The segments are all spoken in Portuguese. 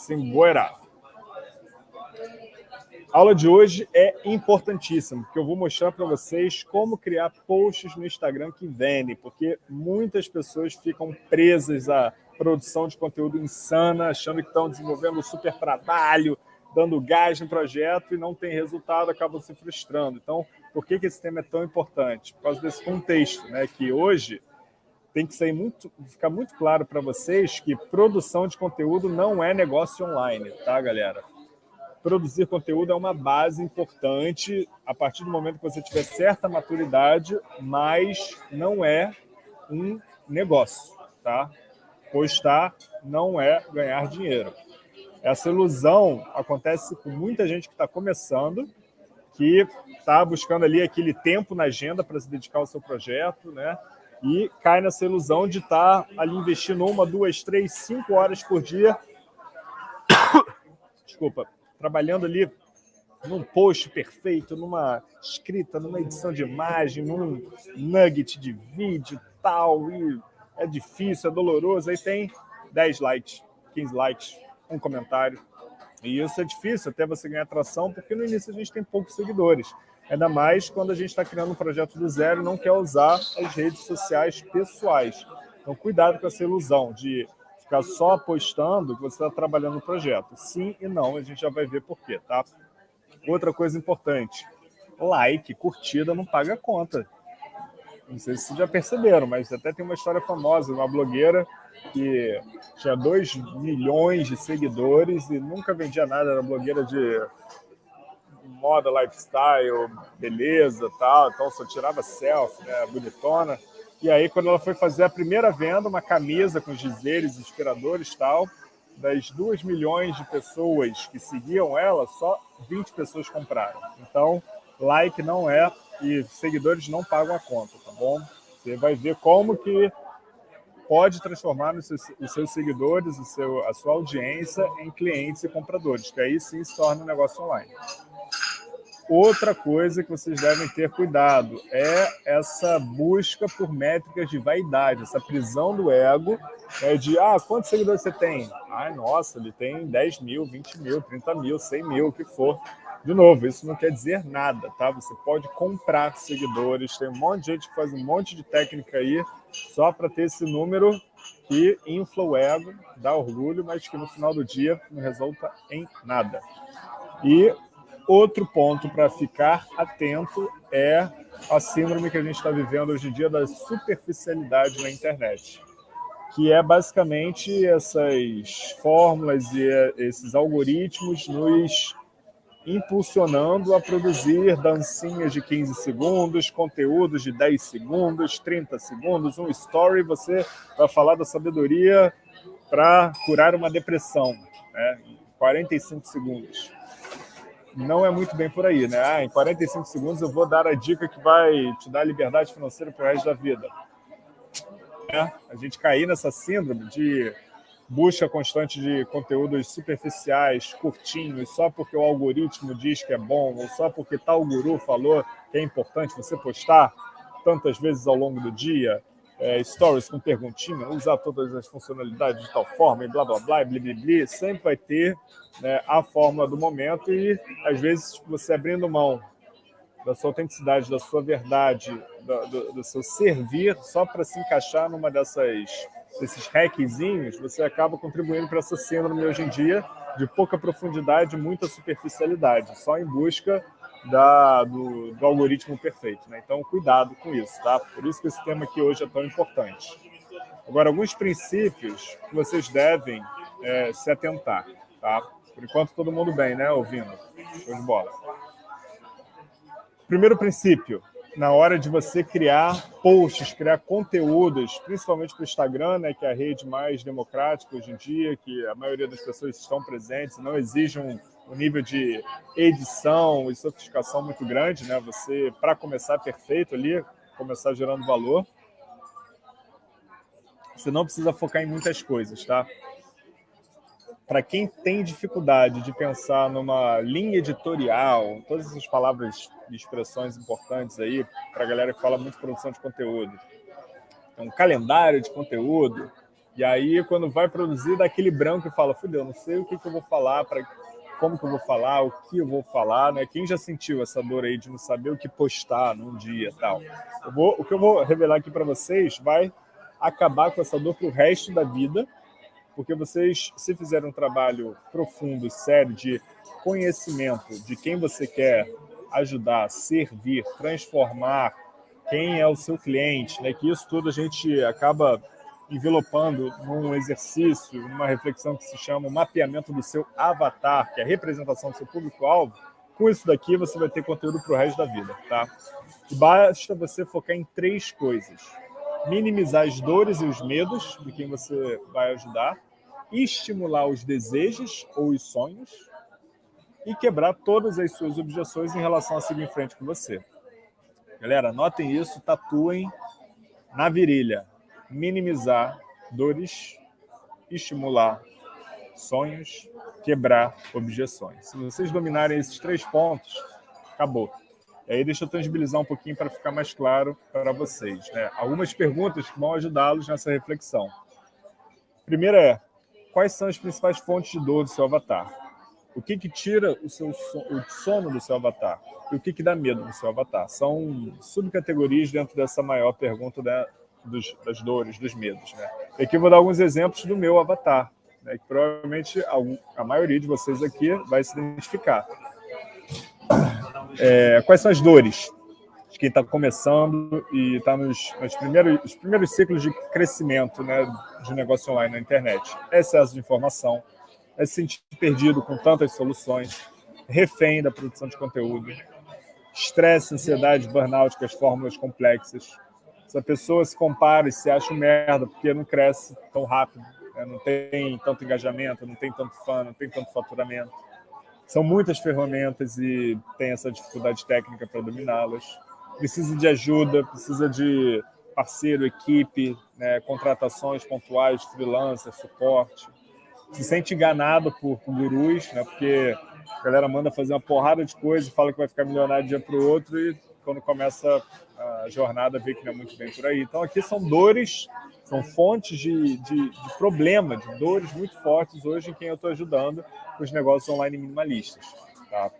Simbora! A aula de hoje é importantíssima, porque eu vou mostrar para vocês como criar posts no Instagram que vendem, porque muitas pessoas ficam presas à produção de conteúdo insana, achando que estão desenvolvendo super trabalho, dando gás no projeto e não tem resultado, acabam se frustrando. Então, por que, que esse tema é tão importante? Por causa desse contexto, né? que hoje tem que sair muito, ficar muito claro para vocês que produção de conteúdo não é negócio online, tá, galera? Produzir conteúdo é uma base importante a partir do momento que você tiver certa maturidade, mas não é um negócio, tá? Postar não é ganhar dinheiro. Essa ilusão acontece com muita gente que está começando, que está buscando ali aquele tempo na agenda para se dedicar ao seu projeto, né? E cai nessa ilusão de estar tá ali investindo uma, duas, três, cinco horas por dia. Desculpa, trabalhando ali num post perfeito, numa escrita, numa edição de imagem, num nugget de vídeo tal, e é difícil, é doloroso, aí tem 10 likes, 15 likes, um comentário. E isso é difícil até você ganhar atração, porque no início a gente tem poucos seguidores. Ainda mais quando a gente está criando um projeto do zero e não quer usar as redes sociais pessoais. Então, cuidado com essa ilusão de ficar só postando que você está trabalhando no projeto. Sim e não, a gente já vai ver por quê, tá? Outra coisa importante, like, curtida não paga conta. Não sei se vocês já perceberam, mas até tem uma história famosa, uma blogueira que tinha 2 milhões de seguidores e nunca vendia nada, era blogueira de moda, lifestyle, beleza tal, então só tirava selfie, né, bonitona. E aí, quando ela foi fazer a primeira venda, uma camisa com dizeres inspiradores tal, das 2 milhões de pessoas que seguiam ela, só 20 pessoas compraram. Então, like não é e seguidores não pagam a conta, tá bom? Você vai ver como que pode transformar os seus, os seus seguidores, o seu, a sua audiência em clientes e compradores, que aí sim se torna um negócio online. Outra coisa que vocês devem ter cuidado é essa busca por métricas de vaidade, essa prisão do ego, é de, ah, quantos seguidores você tem? Ah, nossa, ele tem 10 mil, 20 mil, 30 mil, 100 mil, o que for. De novo, isso não quer dizer nada, tá? Você pode comprar seguidores, tem um monte de gente que faz um monte de técnica aí só para ter esse número que infla o ego, dá orgulho, mas que no final do dia não resulta em nada. E Outro ponto para ficar atento é a síndrome que a gente está vivendo hoje em dia da superficialidade na internet, que é basicamente essas fórmulas e esses algoritmos nos impulsionando a produzir dancinhas de 15 segundos, conteúdos de 10 segundos, 30 segundos, um story, você vai falar da sabedoria para curar uma depressão, né? 45 segundos não é muito bem por aí, né? Ah, em 45 segundos eu vou dar a dica que vai te dar liberdade financeira para o resto da vida. É, a gente cair nessa síndrome de busca constante de conteúdos superficiais, curtinhos, só porque o algoritmo diz que é bom, ou só porque tal guru falou que é importante você postar tantas vezes ao longo do dia, é, stories com perguntinha, usar todas as funcionalidades de tal forma, e blá, blá, blá, blá, blá, blá, sempre vai ter né, a fórmula do momento e, às vezes, você abrindo mão da sua autenticidade, da sua verdade, do, do, do seu servir, só para se encaixar numa dessas desses hackzinhos, você acaba contribuindo para essa síndrome hoje em dia de pouca profundidade, muita superficialidade, só em busca da, do, do, algoritmo perfeito. Né? Então, cuidado com isso, tá? Por isso que esse tema aqui hoje é tão importante. Agora, alguns princípios que vocês devem é, se atentar, tá? Por enquanto, todo mundo bem, né? Ouvindo. Show de bola. Primeiro princípio, na hora de você criar posts, criar conteúdos, principalmente para o Instagram, né, que é a rede mais democrática hoje em dia, que a maioria das pessoas estão presentes, não exige um, um nível de edição e sofisticação muito grande, né? Você, para começar perfeito ali, começar gerando valor, você não precisa focar em muitas coisas, tá? Para quem tem dificuldade de pensar numa linha editorial, todas essas palavras e expressões importantes aí, para a galera que fala muito produção de conteúdo, um calendário de conteúdo, E aí, quando vai produzir, dá aquele branco e fala, fudeu, não sei o que, que eu vou falar, pra, como que eu vou falar, o que eu vou falar, né? Quem já sentiu essa dor aí de não saber o que postar num dia tal? Eu vou, o que eu vou revelar aqui para vocês vai acabar com essa dor para o resto da vida, porque vocês, se fizerem um trabalho profundo, sério, de conhecimento de quem você quer ajudar, servir, transformar, quem é o seu cliente, né? que isso tudo a gente acaba envelopando num exercício, numa reflexão que se chama o mapeamento do seu avatar, que é a representação do seu público-alvo, com isso daqui você vai ter conteúdo para o resto da vida. Tá? E basta você focar em três coisas. Minimizar as dores e os medos de quem você vai ajudar, estimular os desejos ou os sonhos e quebrar todas as suas objeções em relação a seguir em frente com você. Galera, anotem isso, tatuem na virilha minimizar dores, estimular sonhos, quebrar objeções. Se vocês dominarem esses três pontos, acabou. E aí deixa eu tangibilizar um pouquinho para ficar mais claro para vocês. Né? Algumas perguntas que vão ajudá-los nessa reflexão. Primeira é, quais são as principais fontes de dor do seu avatar? O que, que tira o, seu o sono do seu avatar? E o que, que dá medo do seu avatar? São subcategorias dentro dessa maior pergunta da, dos, das dores, dos medos. Né? E aqui eu vou dar alguns exemplos do meu avatar, né, que provavelmente a, a maioria de vocês aqui vai se identificar. É, quais são as dores de quem está começando e está nos, nos primeiros, os primeiros ciclos de crescimento né, de negócio online na internet? Excesso de informação, é se sentir perdido com tantas soluções, refém da produção de conteúdo, estresse, ansiedade, burnout com as fórmulas complexas, se a pessoa se compara e se acha um merda porque não cresce tão rápido, né? não tem tanto engajamento, não tem tanto fã, não tem tanto faturamento. São muitas ferramentas e tem essa dificuldade técnica para dominá-las. Precisa de ajuda, precisa de parceiro, equipe, né? contratações pontuais, freelancer, suporte. Se sente enganado por, por gurus, né? porque a galera manda fazer uma porrada de coisa fala que vai ficar milionário de um dia para o outro e quando começa a jornada não é muito bem por aí. Então aqui são dores, são fontes de, de, de problema, de dores muito fortes hoje em quem eu estou ajudando os negócios online minimalistas. Tá?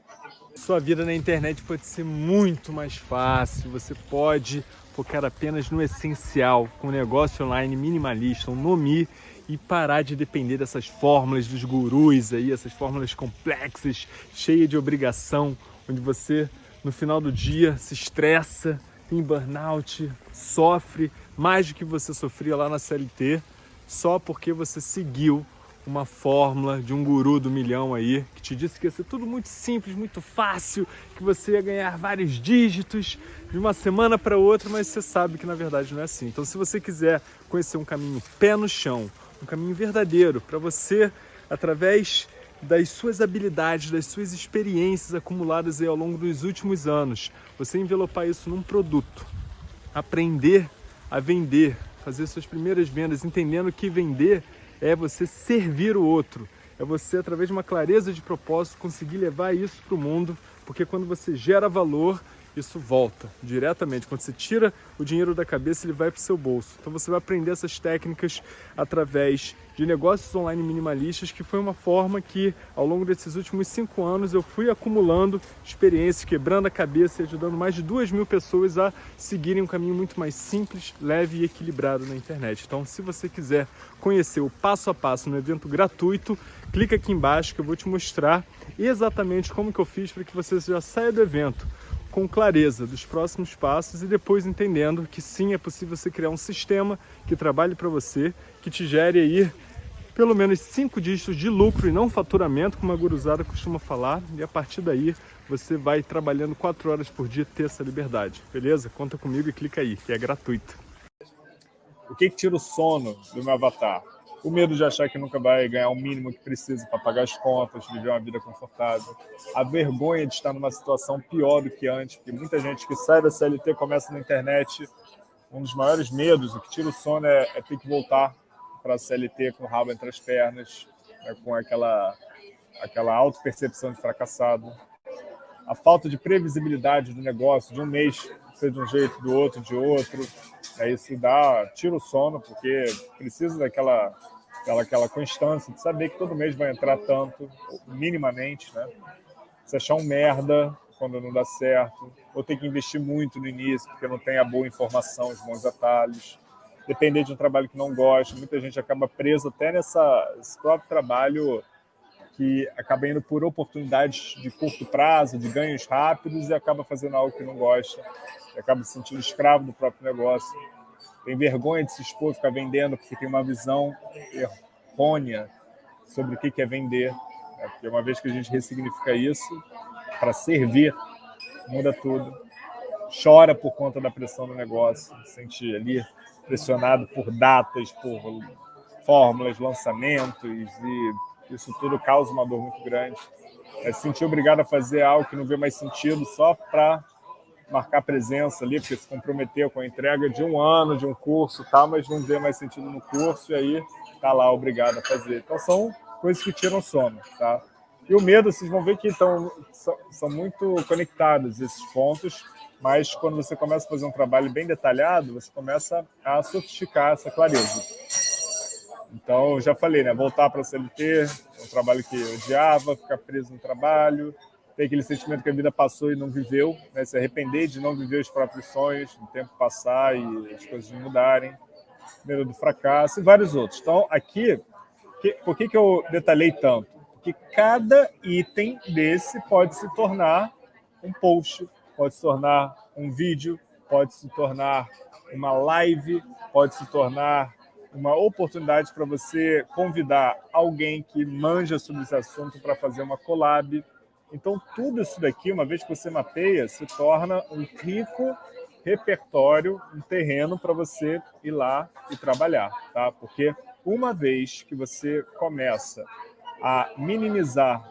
Sua vida na internet pode ser muito mais fácil, você pode focar apenas no essencial, com um negócio online minimalista, um Nomi, e parar de depender dessas fórmulas dos gurus aí, essas fórmulas complexas, cheias de obrigação, onde você no final do dia se estressa, tem burnout, sofre mais do que você sofria lá na CLT, só porque você seguiu uma fórmula de um guru do milhão aí, que te disse que ia ser tudo muito simples, muito fácil, que você ia ganhar vários dígitos de uma semana para outra, mas você sabe que na verdade não é assim. Então se você quiser conhecer um caminho pé no chão, um caminho verdadeiro para você, através das suas habilidades, das suas experiências acumuladas aí ao longo dos últimos anos. Você envelopar isso num produto, aprender a vender, fazer suas primeiras vendas, entendendo que vender é você servir o outro, é você, através de uma clareza de propósito, conseguir levar isso para o mundo, porque quando você gera valor, isso volta diretamente. Quando você tira o dinheiro da cabeça, ele vai para o seu bolso. Então você vai aprender essas técnicas através de negócios online minimalistas, que foi uma forma que, ao longo desses últimos cinco anos, eu fui acumulando experiências, quebrando a cabeça e ajudando mais de duas mil pessoas a seguirem um caminho muito mais simples, leve e equilibrado na internet. Então, se você quiser conhecer o passo a passo no evento gratuito, clica aqui embaixo que eu vou te mostrar exatamente como que eu fiz para que você já saia do evento com clareza dos próximos passos e depois entendendo que sim, é possível você criar um sistema que trabalhe para você, que te gere aí pelo menos cinco dígitos de lucro e não faturamento, como a guruzada costuma falar, e a partir daí você vai trabalhando quatro horas por dia ter essa liberdade, beleza? Conta comigo e clica aí, que é gratuito. O que, que tira o sono do meu avatar? O medo de achar que nunca vai ganhar o mínimo que precisa para pagar as contas, viver uma vida confortável, a vergonha de estar numa situação pior do que antes, porque muita gente que sai da CLT começa na internet, um dos maiores medos, o que tira o sono é, é ter que voltar para a CLT com o rabo entre as pernas, né, com aquela, aquela auto-percepção de fracassado, a falta de previsibilidade do negócio, de um mês ser de um jeito, do outro de outro, É isso dá, tira o sono, porque precisa daquela aquela, aquela constância de saber que todo mês vai entrar tanto, minimamente, né? Se achar um merda quando não dá certo, ou ter que investir muito no início, porque não tem a boa informação, os bons atalhos, depender de um trabalho que não gosta, muita gente acaba preso até nessa, nesse próprio trabalho que acaba indo por oportunidades de curto prazo, de ganhos rápidos e acaba fazendo algo que não gosta, acaba se sentindo escravo do próprio negócio tem vergonha de se expor, ficar vendendo, porque tem uma visão errônea sobre o que é vender. Né? Porque uma vez que a gente ressignifica isso, para servir, muda tudo. Chora por conta da pressão do negócio, se sente ali pressionado por datas, por fórmulas, lançamentos, e isso tudo causa uma dor muito grande. É se sentir obrigado a fazer algo que não vê mais sentido só para marcar presença ali, porque se comprometeu com a entrega de um ano de um curso, tá, mas não vê mais sentido no curso e aí tá lá obrigado a fazer. Então são coisas que tiram sono, tá? E o medo, vocês vão ver que então, são, muito conectados esses pontos, mas quando você começa a fazer um trabalho bem detalhado, você começa a sofisticar essa clareza. Então, já falei, né? Voltar para a CLT, um trabalho que eu odiava, ficar preso no trabalho, tem aquele sentimento que a vida passou e não viveu, né? se arrepender de não viver os próprios sonhos, o tempo passar e as coisas mudarem, medo do fracasso e vários outros. Então, aqui, que, por que, que eu detalhei tanto? Porque cada item desse pode se tornar um post, pode se tornar um vídeo, pode se tornar uma live, pode se tornar uma oportunidade para você convidar alguém que manja sobre esse assunto para fazer uma collab, então, tudo isso daqui, uma vez que você mapeia, se torna um rico repertório, um terreno para você ir lá e trabalhar, tá? Porque uma vez que você começa a minimizar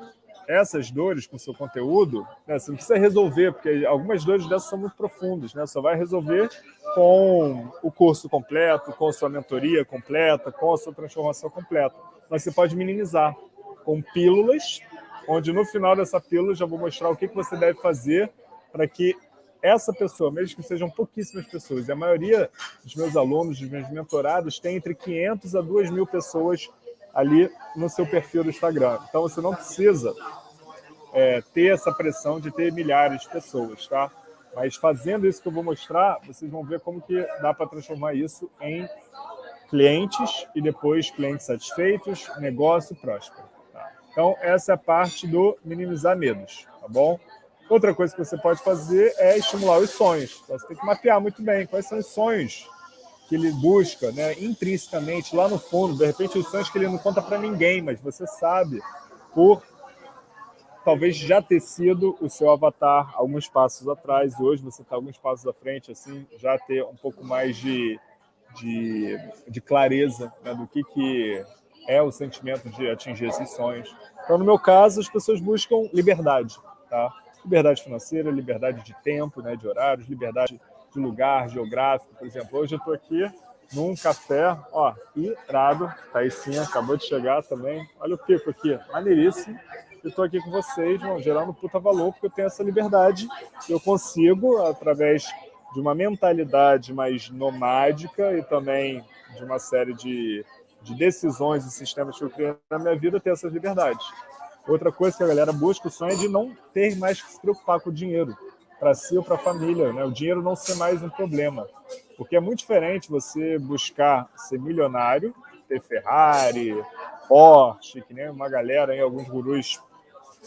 essas dores com seu conteúdo, né, você não precisa resolver, porque algumas dores dessas são muito profundas, né? Só vai resolver com o curso completo, com sua mentoria completa, com a sua transformação completa. Mas você pode minimizar com pílulas onde no final dessa pílula já vou mostrar o que você deve fazer para que essa pessoa, mesmo que sejam pouquíssimas pessoas, e a maioria dos meus alunos, dos meus mentorados, tem entre 500 a 2 mil pessoas ali no seu perfil do Instagram. Então você não precisa é, ter essa pressão de ter milhares de pessoas, tá? Mas fazendo isso que eu vou mostrar, vocês vão ver como que dá para transformar isso em clientes e depois clientes satisfeitos, negócio próspero. Então, essa é a parte do minimizar medos, tá bom? Outra coisa que você pode fazer é estimular os sonhos. Então, você tem que mapear muito bem quais são os sonhos que ele busca, né, intrinsecamente, lá no fundo. De repente, os sonhos que ele não conta para ninguém, mas você sabe por talvez já ter sido o seu avatar alguns passos atrás, e hoje você está alguns passos à frente, assim, já ter um pouco mais de, de, de clareza né, do que, que é o sentimento de atingir esses sonhos. Então, no meu caso, as pessoas buscam liberdade, tá? Liberdade financeira, liberdade de tempo, né, de horários, liberdade de lugar geográfico. Por exemplo, hoje eu estou aqui num café, ó, irado, sim, acabou de chegar também. Olha o pico aqui, maneiríssimo. Eu estou aqui com vocês, vão gerando puta valor, porque eu tenho essa liberdade. Eu consigo, através de uma mentalidade mais nomádica e também de uma série de de decisões e sistemas que eu criei na minha vida ter essas liberdades. Outra coisa que a galera busca o sonho é de não ter mais que se preocupar com o dinheiro, para si ou para a família, né? o dinheiro não ser mais um problema. Porque é muito diferente você buscar ser milionário, ter Ferrari, Porsche, que nem uma galera aí, alguns gurus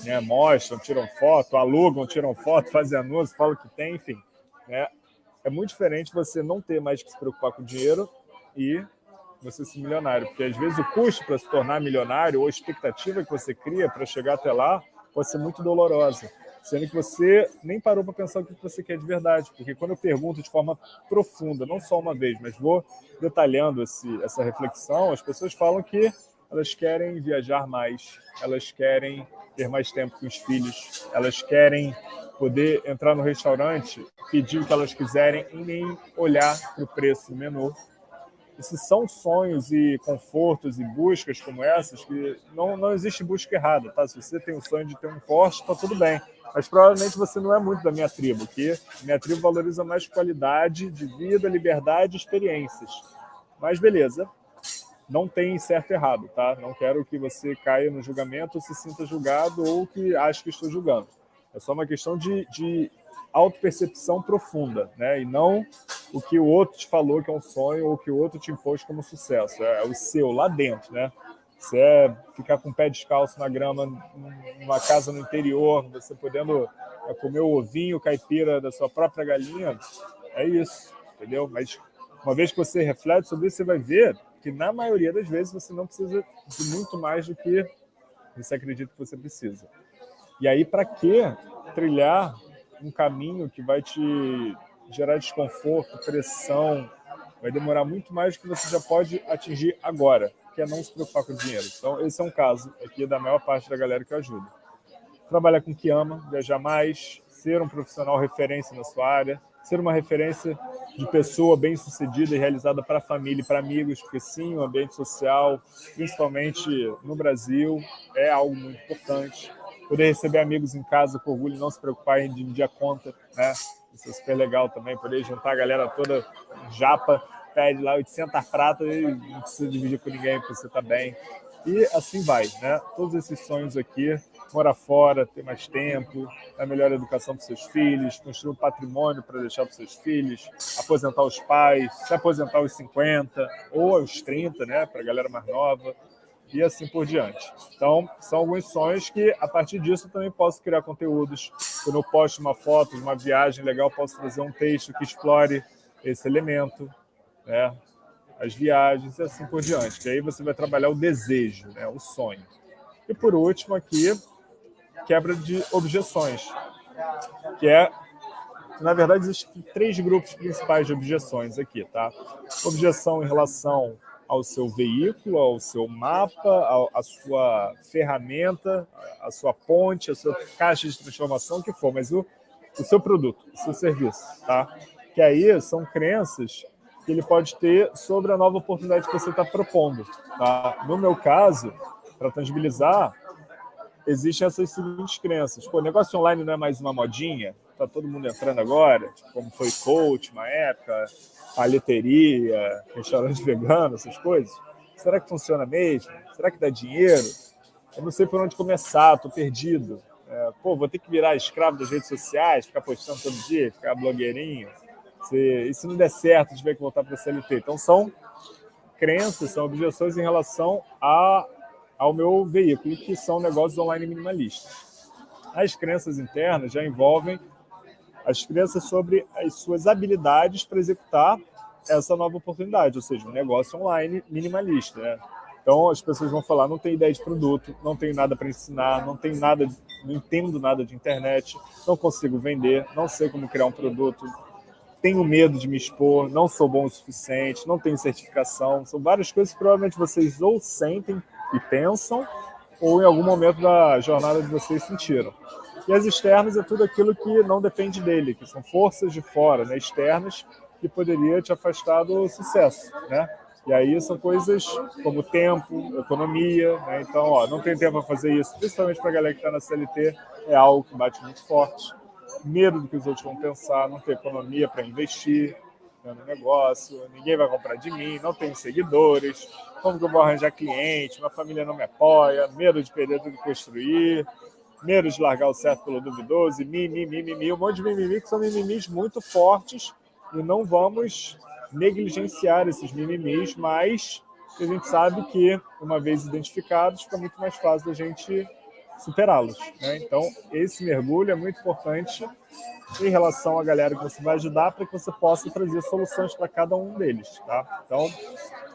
né, mostram, tiram foto, alugam, tiram foto, fazem anúncio, falam que tem, enfim. Né? É muito diferente você não ter mais que se preocupar com o dinheiro e você ser milionário, porque às vezes o custo para se tornar milionário ou a expectativa que você cria para chegar até lá pode ser muito dolorosa, sendo que você nem parou para pensar o que você quer de verdade, porque quando eu pergunto de forma profunda, não só uma vez, mas vou detalhando esse, essa reflexão, as pessoas falam que elas querem viajar mais, elas querem ter mais tempo com os filhos, elas querem poder entrar no restaurante, pedir o que elas quiserem e nem olhar para o preço do menu, se são sonhos e confortos e buscas como essas, que não, não existe busca errada, tá? Se você tem o sonho de ter um Porsche, tá tudo bem. Mas provavelmente você não é muito da minha tribo, que minha tribo valoriza mais qualidade de vida, liberdade e experiências. Mas beleza, não tem certo e errado, tá? Não quero que você caia no julgamento se sinta julgado ou que ache que estou julgando. É só uma questão de, de autopercepção profunda, né? E não o que o outro te falou que é um sonho ou o que o outro te impôs como sucesso. É, é o seu, lá dentro, né? Se é ficar com o pé descalço na grama, numa casa no interior, você podendo é, comer o ovinho caipira da sua própria galinha, é isso, entendeu? Mas uma vez que você reflete sobre isso, você vai ver que na maioria das vezes você não precisa de muito mais do que você acredita que você precisa. E aí, para que trilhar um caminho que vai te gerar desconforto, pressão, vai demorar muito mais do que você já pode atingir agora, que é não se preocupar com o dinheiro. Então, esse é um caso aqui da maior parte da galera que eu ajudo. Trabalhar com o que ama, viajar mais, ser um profissional referência na sua área, ser uma referência de pessoa bem-sucedida e realizada para a família e para amigos, porque sim, o ambiente social, principalmente no Brasil, é algo muito importante. Poder receber amigos em casa com orgulho, não se preocupar em dividir a conta, né? Isso é super legal também, poder juntar a galera toda japa, pede lá 800 pratas e não precisa dividir com ninguém, porque você está bem. E assim vai, né? Todos esses sonhos aqui morar fora, ter mais tempo, dar melhor educação para seus filhos, construir um patrimônio para deixar para seus filhos, aposentar os pais, se aposentar aos 50 ou aos 30, né, para a galera mais nova, e assim por diante. Então, são alguns sonhos que, a partir disso, também posso criar conteúdos. Quando eu posto uma foto de uma viagem legal, posso fazer um texto que explore esse elemento, né? as viagens e assim por diante. Que aí você vai trabalhar o desejo, né? o sonho. E por último aqui, quebra de objeções, que é, na verdade, existem três grupos principais de objeções aqui, tá? Objeção em relação ao seu veículo, ao seu mapa, à sua ferramenta, à sua ponte, à sua caixa de transformação, o que for, mas o, o seu produto, o seu serviço, tá? Que aí são crenças que ele pode ter sobre a nova oportunidade que você está propondo, tá? No meu caso, para tangibilizar, existem essas seguintes crenças. Pô, negócio online não é mais uma modinha? Tá todo mundo entrando agora? Como foi coach uma época, paleteria, restaurante vegano, essas coisas? Será que funciona mesmo? Será que dá dinheiro? Eu não sei por onde começar, tô perdido. É, pô, vou ter que virar escravo das redes sociais, ficar postando todo dia, ficar blogueirinho. Se, e se não der certo, tiver que voltar para a CLT? Então, são crenças, são objeções em relação a ao meu veículo, que são negócios online minimalistas. As crenças internas já envolvem as crenças sobre as suas habilidades para executar essa nova oportunidade, ou seja, um negócio online minimalista. Né? Então as pessoas vão falar: não tenho ideia de produto, não tenho nada para ensinar, não tenho nada, não entendo nada de internet, não consigo vender, não sei como criar um produto, tenho medo de me expor, não sou bom o suficiente, não tenho certificação. São várias coisas que provavelmente vocês ou sentem e pensam, ou em algum momento da jornada de vocês sentiram. E as externas é tudo aquilo que não depende dele, que são forças de fora, né, externas, que poderia te afastar do sucesso, né? E aí são coisas como tempo, economia, né? Então, ó, não tem tempo para fazer isso, principalmente para a galera que está na CLT, é algo que bate muito forte. Medo do que os outros vão pensar, não ter economia para investir, no negócio, ninguém vai comprar de mim, não tenho seguidores, como que eu vou arranjar cliente, minha família não me apoia, medo de perder tudo que construir, medo de largar o certo pelo duvidoso, e mimimi, mimimi, um monte de mimimi que são mimimis muito fortes e não vamos negligenciar esses mimimis, mas a gente sabe que, uma vez identificados, fica muito mais fácil da gente superá-los. Né? Então, esse mergulho é muito importante em relação à galera que você vai ajudar para que você possa trazer soluções para cada um deles. Tá? Então,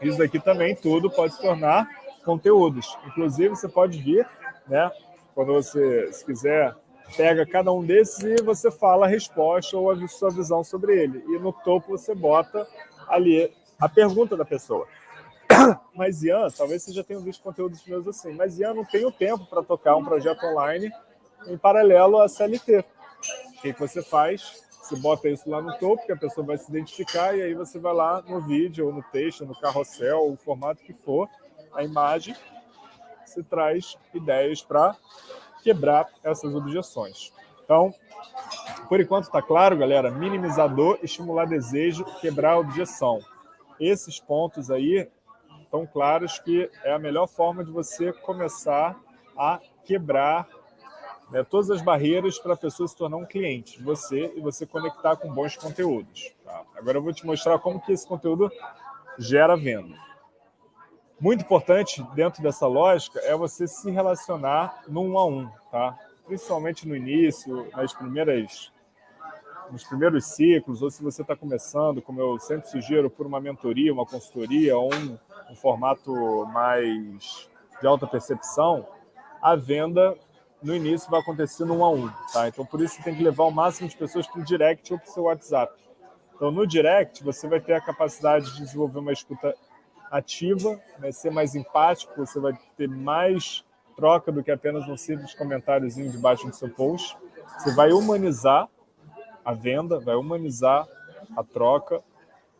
isso daqui também tudo pode se tornar conteúdos. Inclusive, você pode vir, né, quando você se quiser, pega cada um desses e você fala a resposta ou a sua visão sobre ele. E no topo você bota ali a pergunta da pessoa. Mas Ian, talvez você já tenha visto conteúdos meus assim, mas Ian, não tenho tempo para tocar um projeto online em paralelo à CLT. O que você faz? Você bota isso lá no topo, que a pessoa vai se identificar, e aí você vai lá no vídeo, ou no texto, no carrossel, ou o formato que for, a imagem, você traz ideias para quebrar essas objeções. Então, por enquanto está claro, galera, minimizador, estimular desejo, quebrar a objeção. Esses pontos aí estão claros que é a melhor forma de você começar a quebrar né, todas as barreiras para a pessoa se tornar um cliente você e você conectar com bons conteúdos. Tá? Agora eu vou te mostrar como que esse conteúdo gera venda. Muito importante dentro dessa lógica é você se relacionar no um a um, tá? principalmente no início, nas primeiras, nos primeiros ciclos, ou se você está começando, como eu sempre sugiro, por uma mentoria, uma consultoria, ou um, um formato mais de alta percepção, a venda no início vai acontecer no um a um. Tá? Então, por isso, você tem que levar o máximo de pessoas para o direct ou para o seu WhatsApp. Então, no direct, você vai ter a capacidade de desenvolver uma escuta ativa, vai ser mais empático, você vai ter mais troca do que apenas um simples comentáriozinho debaixo do seu post. Você vai humanizar a venda, vai humanizar a troca.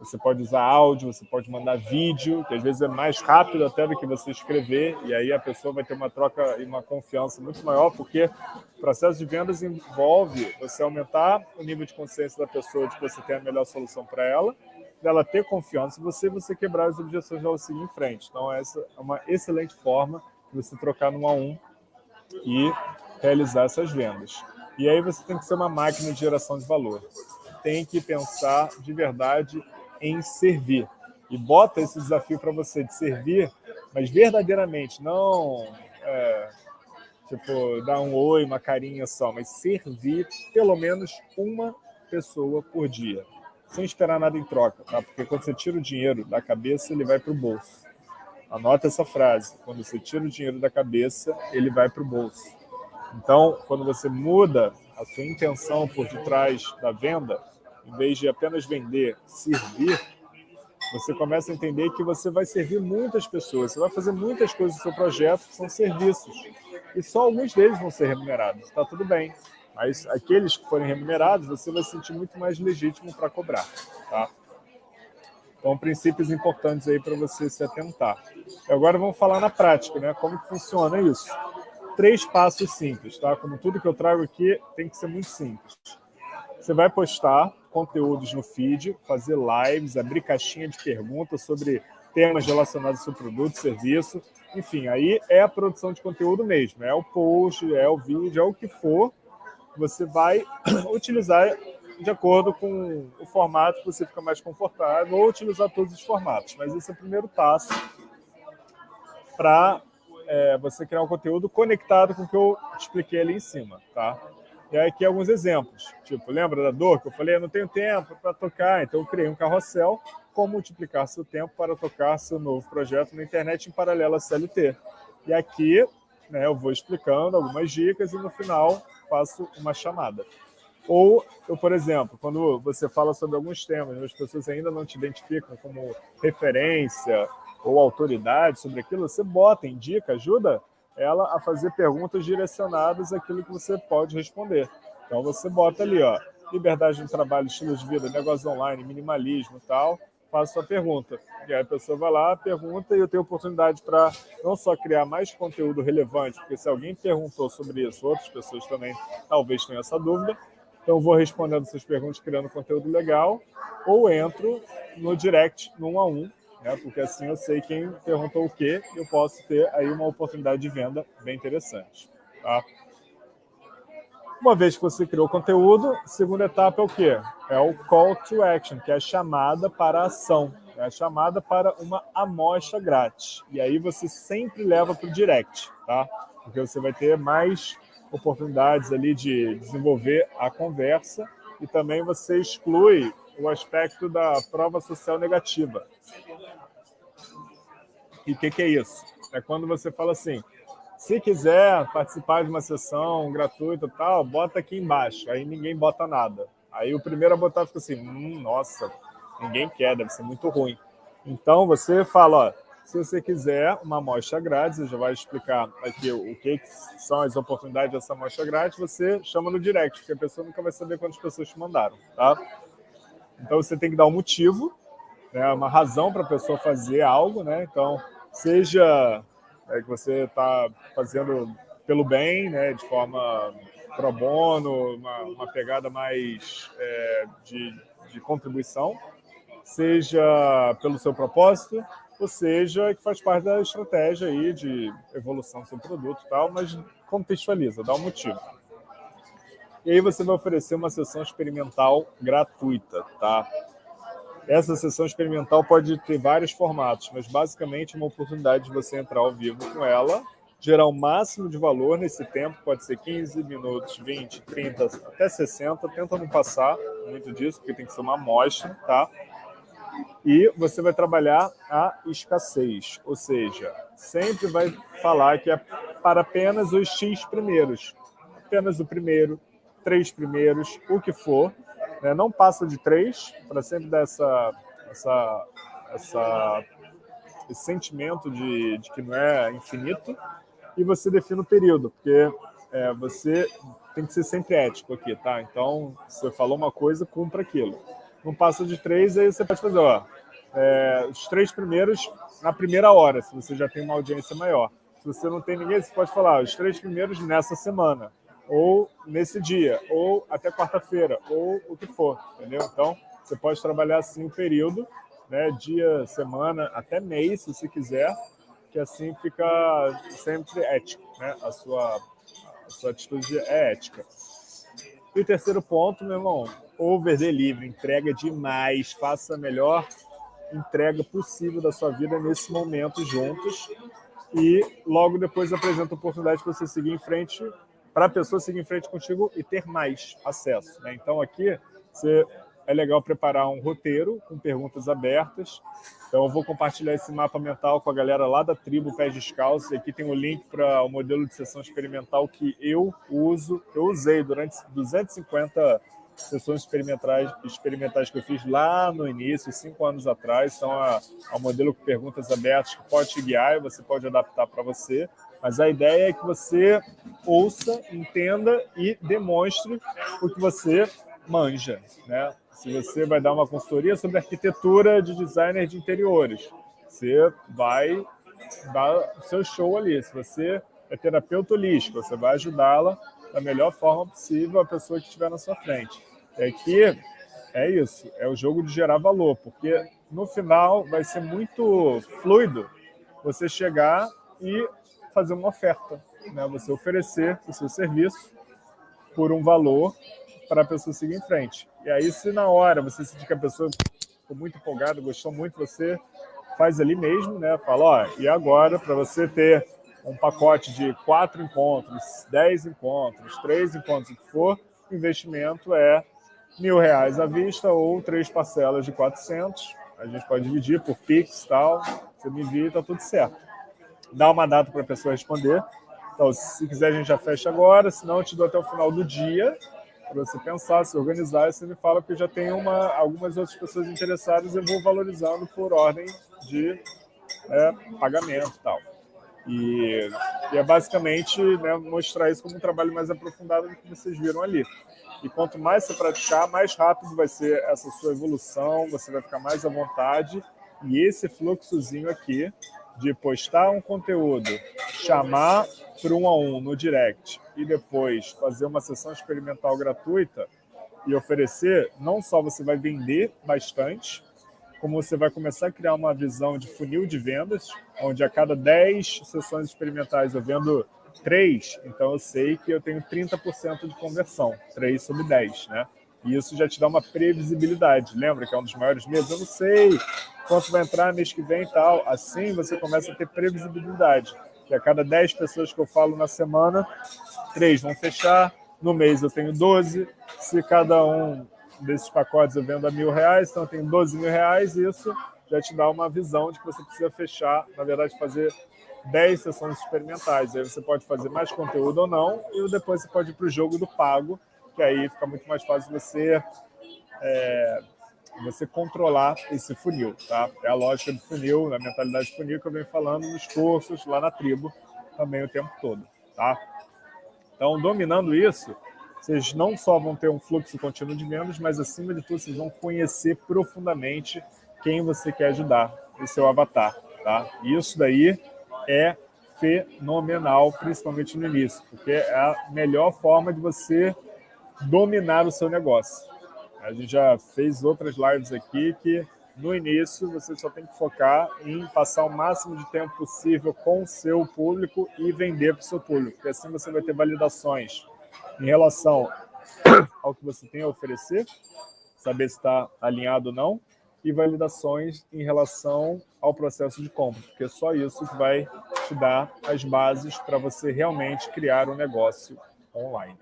Você pode usar áudio, você pode mandar vídeo, que às vezes é mais rápido até do que você escrever, e aí a pessoa vai ter uma troca e uma confiança muito maior, porque o processo de vendas envolve você aumentar o nível de consciência da pessoa de que você tem a melhor solução para ela, dela ter confiança você você quebrar as objeções dela seguir em frente. Então, essa é uma excelente forma você trocar no a um e realizar essas vendas. E aí você tem que ser uma máquina de geração de valor. Tem que pensar de verdade em servir. E bota esse desafio para você de servir, mas verdadeiramente, não é, tipo dar um oi, uma carinha só, mas servir pelo menos uma pessoa por dia, sem esperar nada em troca, tá? Porque quando você tira o dinheiro da cabeça, ele vai para o bolso. Anota essa frase. Quando você tira o dinheiro da cabeça, ele vai para o bolso. Então, quando você muda a sua intenção por detrás da venda, em vez de apenas vender, servir, você começa a entender que você vai servir muitas pessoas, você vai fazer muitas coisas no seu projeto que são serviços. E só alguns deles vão ser remunerados. Está tudo bem. Mas aqueles que forem remunerados, você vai se sentir muito mais legítimo para cobrar. Tá? Então, princípios importantes aí para você se atentar. E agora vamos falar na prática, né? Como que funciona isso? Três passos simples, tá? Como tudo que eu trago aqui tem que ser muito simples. Você vai postar conteúdos no feed, fazer lives, abrir caixinha de perguntas sobre temas relacionados ao seu produto, serviço. Enfim, aí é a produção de conteúdo mesmo. É o post, é o vídeo, é o que for. Você vai utilizar de acordo com o formato que você fica mais confortável, ou utilizar todos os formatos. Mas esse é o primeiro passo para é, você criar um conteúdo conectado com o que eu expliquei ali em cima, tá? E aí aqui alguns exemplos. Tipo, lembra da dor que eu falei? Eu não tenho tempo para tocar, então eu criei um carrossel como multiplicar seu tempo para tocar seu novo projeto na internet em paralelo à CLT. E aqui né, eu vou explicando algumas dicas e no final faço uma chamada. Ou, eu, por exemplo, quando você fala sobre alguns temas, as pessoas ainda não te identificam como referência ou autoridade sobre aquilo, você bota, indica, ajuda ela a fazer perguntas direcionadas àquilo que você pode responder. Então você bota ali, ó, liberdade de trabalho, estilo de vida, negócio online, minimalismo e tal, faz sua pergunta. E aí a pessoa vai lá, pergunta e eu tenho oportunidade para não só criar mais conteúdo relevante, porque se alguém perguntou sobre isso, outras pessoas também talvez tenham essa dúvida, então, vou respondendo essas perguntas, criando conteúdo legal, ou entro no direct, no a um, né? porque assim eu sei quem perguntou o quê eu posso ter aí uma oportunidade de venda bem interessante. Tá? Uma vez que você criou o conteúdo, a segunda etapa é o quê? É o call to action, que é a chamada para a ação, é a chamada para uma amostra grátis. E aí você sempre leva para o direct, tá? Porque você vai ter mais oportunidades ali de desenvolver a conversa e também você exclui o aspecto da prova social negativa. E o que, que é isso? É quando você fala assim, se quiser participar de uma sessão gratuita e tal, bota aqui embaixo. Aí ninguém bota nada. Aí o primeiro a botar fica assim, hum, nossa, ninguém quer, deve ser muito ruim. Então você fala, ó, Se você quiser uma amostra grátis, eu já vai explicar aqui o que são as oportunidades dessa amostra grátis, você chama no direct, porque a pessoa nunca vai saber quantas pessoas te mandaram, tá? Então você tem que dar um motivo, né, uma razão para a pessoa fazer algo, né? Então, seja é, que você está fazendo pelo bem, né, de forma pro bono, uma, uma pegada mais é, de, de contribuição, seja pelo seu propósito, ou seja, que faz parte da estratégia aí de evolução do seu produto e tal, mas contextualiza, dá um motivo. E aí você vai oferecer uma sessão experimental gratuita, tá? Essa sessão experimental pode ter vários formatos, mas basicamente é uma oportunidade de você entrar ao vivo com ela, gerar o máximo de valor nesse tempo, pode ser 15 minutos, 20, 30, até 60, tenta não passar muito disso, porque tem que ser uma amostra, tá? E você vai trabalhar a escassez, ou seja, sempre vai falar que é para apenas os X primeiros. Apenas o primeiro, três primeiros, o que for. Né? Não passa de três, para sempre dar essa, essa, essa, esse sentimento de, de que não é infinito. E você define o período, porque é, você tem que ser sempre ético aqui, tá? Então, você falou uma coisa, cumpra aquilo não passa de três, aí você pode fazer, ó, é, os três primeiros na primeira hora, se você já tem uma audiência maior. Se você não tem ninguém, você pode falar os três primeiros nessa semana, ou nesse dia, ou até quarta-feira, ou o que for, entendeu? Então, você pode trabalhar assim o período, né, dia, semana, até mês, se você quiser, que assim fica sempre ético, né? A sua, a sua atitude é ética. E o terceiro ponto, meu irmão, over delivery, entrega demais, faça a melhor entrega possível da sua vida nesse momento juntos e logo depois apresenta a oportunidade para você seguir em frente, para a pessoa seguir em frente contigo e ter mais acesso. Né? Então aqui você, é legal preparar um roteiro com perguntas abertas. Então eu vou compartilhar esse mapa mental com a galera lá da tribo Pés Descalços. Aqui tem o link para o modelo de sessão experimental que eu uso, eu usei durante 250 sessões experimentais, experimentais que eu fiz lá no início, cinco anos atrás, são a, a modelo com perguntas abertas que pode te guiar e você pode adaptar para você. Mas a ideia é que você ouça, entenda e demonstre o que você manja. Né? Se você vai dar uma consultoria sobre arquitetura de designer de interiores, você vai dar o seu show ali. Se você é terapeuta holístico, você vai ajudá-la da melhor forma possível a pessoa que estiver na sua frente é que é isso, é o jogo de gerar valor, porque no final vai ser muito fluido você chegar e fazer uma oferta, né? você oferecer o seu serviço por um valor para a pessoa seguir em frente. E aí, se na hora você sentir que a pessoa ficou muito empolgada, gostou muito, você faz ali mesmo, né? Fala, ó, e agora, para você ter um pacote de quatro encontros, dez encontros, três encontros, o que for, o investimento é mil reais à vista ou três parcelas de 400. A gente pode dividir por Pix e tal. Você me envia e tá tudo certo. Dá uma data para a pessoa responder. Então, se quiser, a gente já fecha agora. Se não, eu te dou até o final do dia para você pensar, se organizar. E você me fala que já tenho uma, algumas outras pessoas interessadas eu vou valorizando por ordem de é, pagamento e tal. E, e é basicamente né, mostrar isso como um trabalho mais aprofundado do que vocês viram ali. E quanto mais você praticar, mais rápido vai ser essa sua evolução, você vai ficar mais à vontade. E esse fluxozinho aqui de postar um conteúdo, chamar para um a um no direct e depois fazer uma sessão experimental gratuita e oferecer, não só você vai vender bastante, como você vai começar a criar uma visão de funil de vendas, onde a cada 10 sessões experimentais eu vendo 3, então eu sei que eu tenho 30% de conversão, 3 sobre 10, né? E isso já te dá uma previsibilidade. Lembra que é um dos maiores medos? Eu não sei quanto vai entrar mês que vem e tal. Assim você começa a ter previsibilidade. Que a cada 10 pessoas que eu falo na semana, 3 vão fechar. No mês eu tenho 12. Se cada um desses pacotes eu vendo a mil reais, então eu tenho 12 mil reais. Isso já te dá uma visão de que você precisa fechar, na verdade, fazer 10 sessões experimentais. Aí você pode fazer mais conteúdo ou não, e depois você pode ir para o jogo do pago, aí fica muito mais fácil você é, você controlar esse funil, tá? É a lógica do funil, da mentalidade funil que eu venho falando nos cursos lá na tribo também o tempo todo, tá? Então, dominando isso, vocês não só vão ter um fluxo contínuo de vendas, mas acima de tudo, vocês vão conhecer profundamente quem você quer ajudar, o seu avatar, tá? Isso daí é fenomenal, principalmente no início, porque é a melhor forma de você dominar o seu negócio. A gente já fez outras lives aqui que no início você só tem que focar em passar o máximo de tempo possível com o seu público e vender para o seu público, porque assim você vai ter validações em relação ao que você tem a oferecer, saber se está alinhado ou não, e validações em relação ao processo de compra, porque só isso vai te dar as bases para você realmente criar um negócio online.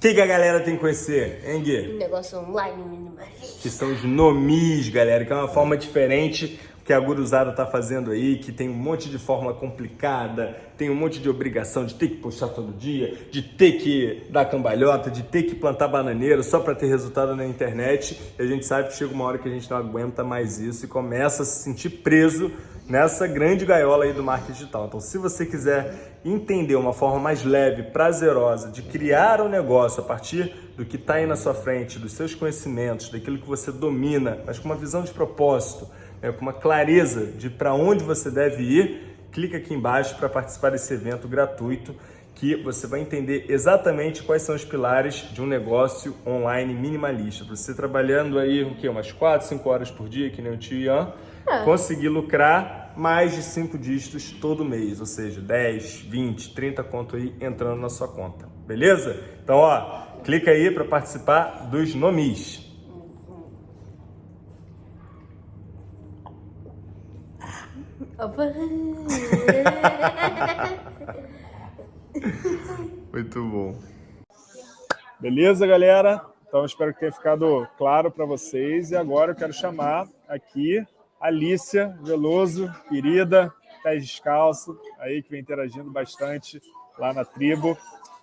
O que, que, a galera tem que conhecer, hein, Gui? Um negócio online minimalista. Que são os nomis, galera, que é uma forma diferente que a guruzada tá fazendo aí, que tem um monte de fórmula complicada, tem um monte de obrigação de ter que postar todo dia, de ter que dar cambalhota, de ter que plantar bananeira só para ter resultado na internet. E a gente sabe que chega uma hora que a gente não aguenta mais isso e começa a se sentir preso nessa grande gaiola aí do marketing digital. Então, se você quiser entender uma forma mais leve, prazerosa de criar um negócio a partir do que está aí na sua frente, dos seus conhecimentos, daquilo que você domina, mas com uma visão de propósito, né, com uma clareza de para onde você deve ir, clica aqui embaixo para participar desse evento gratuito que você vai entender exatamente quais são os pilares de um negócio online minimalista. Você trabalhando aí o quê? umas 4, 5 horas por dia, que nem o tio Ian, é. conseguir lucrar mais de 5 dígitos todo mês, ou seja, 10, 20, 30 conto aí entrando na sua conta, beleza? Então, ó, clica aí para participar dos nomis. Muito bom. Beleza, galera? Então, espero que tenha ficado claro para vocês. E agora eu quero chamar aqui Alícia Veloso, querida, pés descalço, aí que vem interagindo bastante lá na tribo.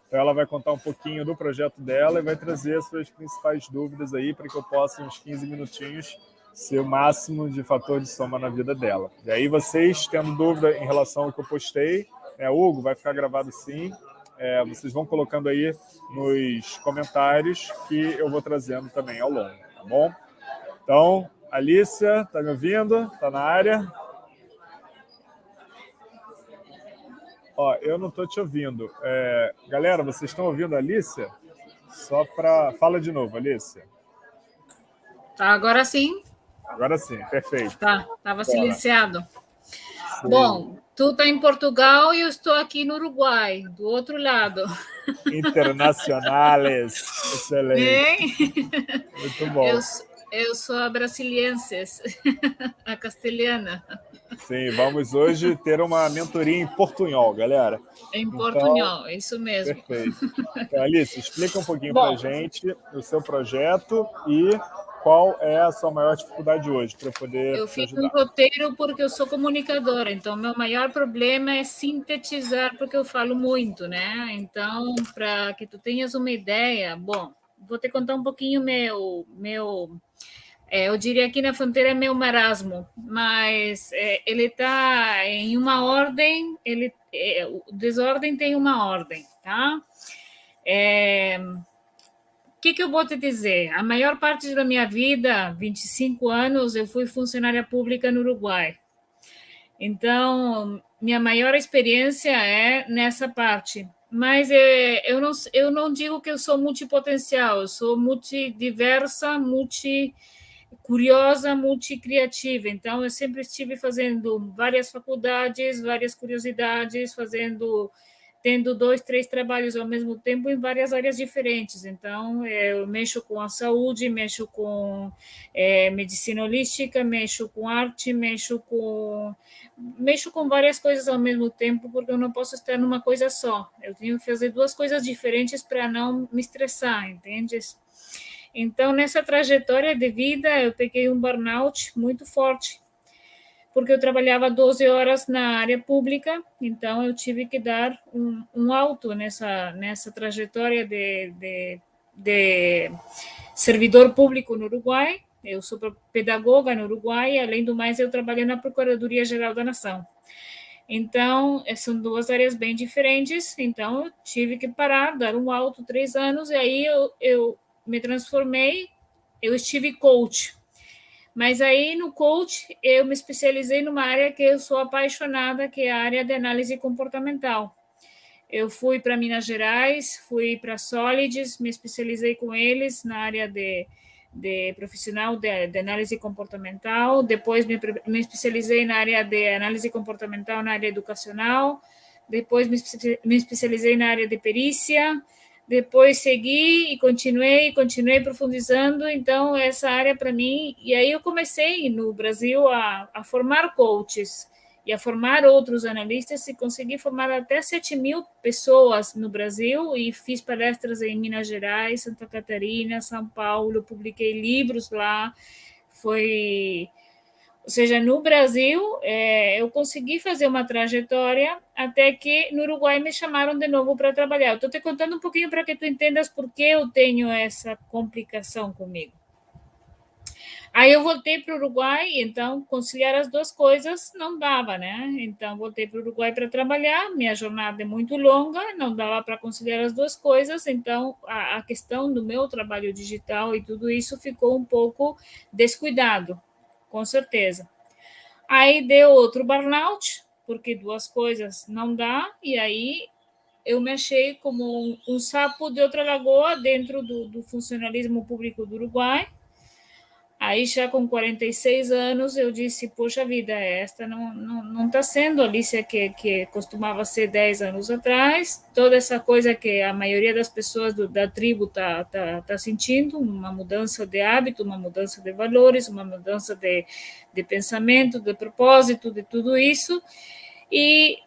Então ela vai contar um pouquinho do projeto dela e vai trazer as suas principais dúvidas aí para que eu possa, uns 15 minutinhos, ser o máximo de fator de soma na vida dela. E aí vocês, tendo dúvida em relação ao que eu postei, é, Hugo, vai ficar gravado sim, é, vocês vão colocando aí nos comentários que eu vou trazendo também ao longo, tá bom? Então, Alícia, tá me ouvindo? Tá na área? Ó, eu não estou te ouvindo. É, galera, vocês estão ouvindo a Alícia? Só para... Fala de novo, Alícia. Tá, agora sim. Agora sim, perfeito. Tá, estava silenciado. Sim. Bom, tu está em Portugal e eu estou aqui no Uruguai, do outro lado. Internacionales. Excelente. Bem? Muito bom. Eu, eu sou a brasilienses, a castelhana. Sim, vamos hoje ter uma mentoria em portunhol, galera. Em então, portunhol, então, isso mesmo. Perfeito. Então, Alice, explica um pouquinho para a gente o seu projeto e qual é a sua maior dificuldade hoje para poder Eu fiz um roteiro porque eu sou comunicadora, então meu maior problema é sintetizar porque eu falo muito, né? Então, para que tu tenhas uma ideia, bom, vou te contar um pouquinho meu meu é, eu diria que na fronteira é meu marasmo, mas é, ele está em uma ordem, ele, é, o desordem tem uma ordem, tá? É, o que, que eu vou te dizer? A maior parte da minha vida, 25 anos, eu fui funcionária pública no Uruguai. Então, minha maior experiência é nessa parte. Mas é, eu, não, eu não digo que eu sou multipotencial, eu sou multidiversa, multi curiosa, multicriativa. Então, eu sempre estive fazendo várias faculdades, várias curiosidades, fazendo tendo dois, três trabalhos ao mesmo tempo em várias áreas diferentes. Então, é, eu mexo com a saúde, mexo com é, medicina holística, mexo com arte, mexo com mexo com várias coisas ao mesmo tempo, porque eu não posso estar numa coisa só. Eu tenho que fazer duas coisas diferentes para não me estressar, entende? Então, nessa trajetória de vida, eu peguei um burnout muito forte porque eu trabalhava 12 horas na área pública, então eu tive que dar um, um alto nessa, nessa trajetória de, de, de servidor público no Uruguai. Eu sou pedagoga no Uruguai, além do mais, eu trabalho na Procuradoria Geral da Nação. Então, eh, são duas áreas bem diferentes. Então, eu tive que parar, dar um alto três anos, e aí eu, eu me transformei. Eu estive coach. Mas aí no coach eu me especializei numa área que eu sou apaixonada, que é a área de análise comportamental. Eu fui para Minas Gerais, fui para Solids, me especializei com eles na área de de profissional de, de, análise comportamental, depois me, me, especializei na área de análise comportamental na área educacional, depois me, me especializei na área de perícia, depois segui e continuei, continuei profundizando, então essa área para mim, e aí eu comecei no Brasil a, a formar coaches, e a formar outros analistas e consegui formar até 7 mil pessoas no Brasil e fiz palestras em Minas Gerais, Santa Catarina, São Paulo, publiquei livros lá, foi... Ou seja, no Brasil, é, eu consegui fazer uma trajetória até que no Uruguai me chamaram de novo para trabalhar. Estou te contando um pouquinho para que tu entendas por que eu tenho essa complicação comigo. Aí eu voltei para o Uruguai, então conciliar as duas coisas não dava, né? Então voltei para o Uruguai para trabalhar, minha jornada é muito longa, não dava para conciliar as duas coisas, então a, a, questão do meu trabalho digital e tudo isso ficou um pouco descuidado, com certeza. Aí deu outro burnout, porque duas coisas não dá, e aí eu me achei como um, um sapo de outra lagoa dentro do, do funcionalismo público do Uruguai, Aí, já com 46 anos, eu disse: Poxa vida, esta não está não, não tá sendo a Alicia que, que costumava ser 10 anos atrás. Toda essa coisa que a maioria das pessoas do, da tribo está tá, tá sentindo uma mudança de hábito, uma mudança de valores, uma mudança de, de pensamento, de propósito, de tudo isso. E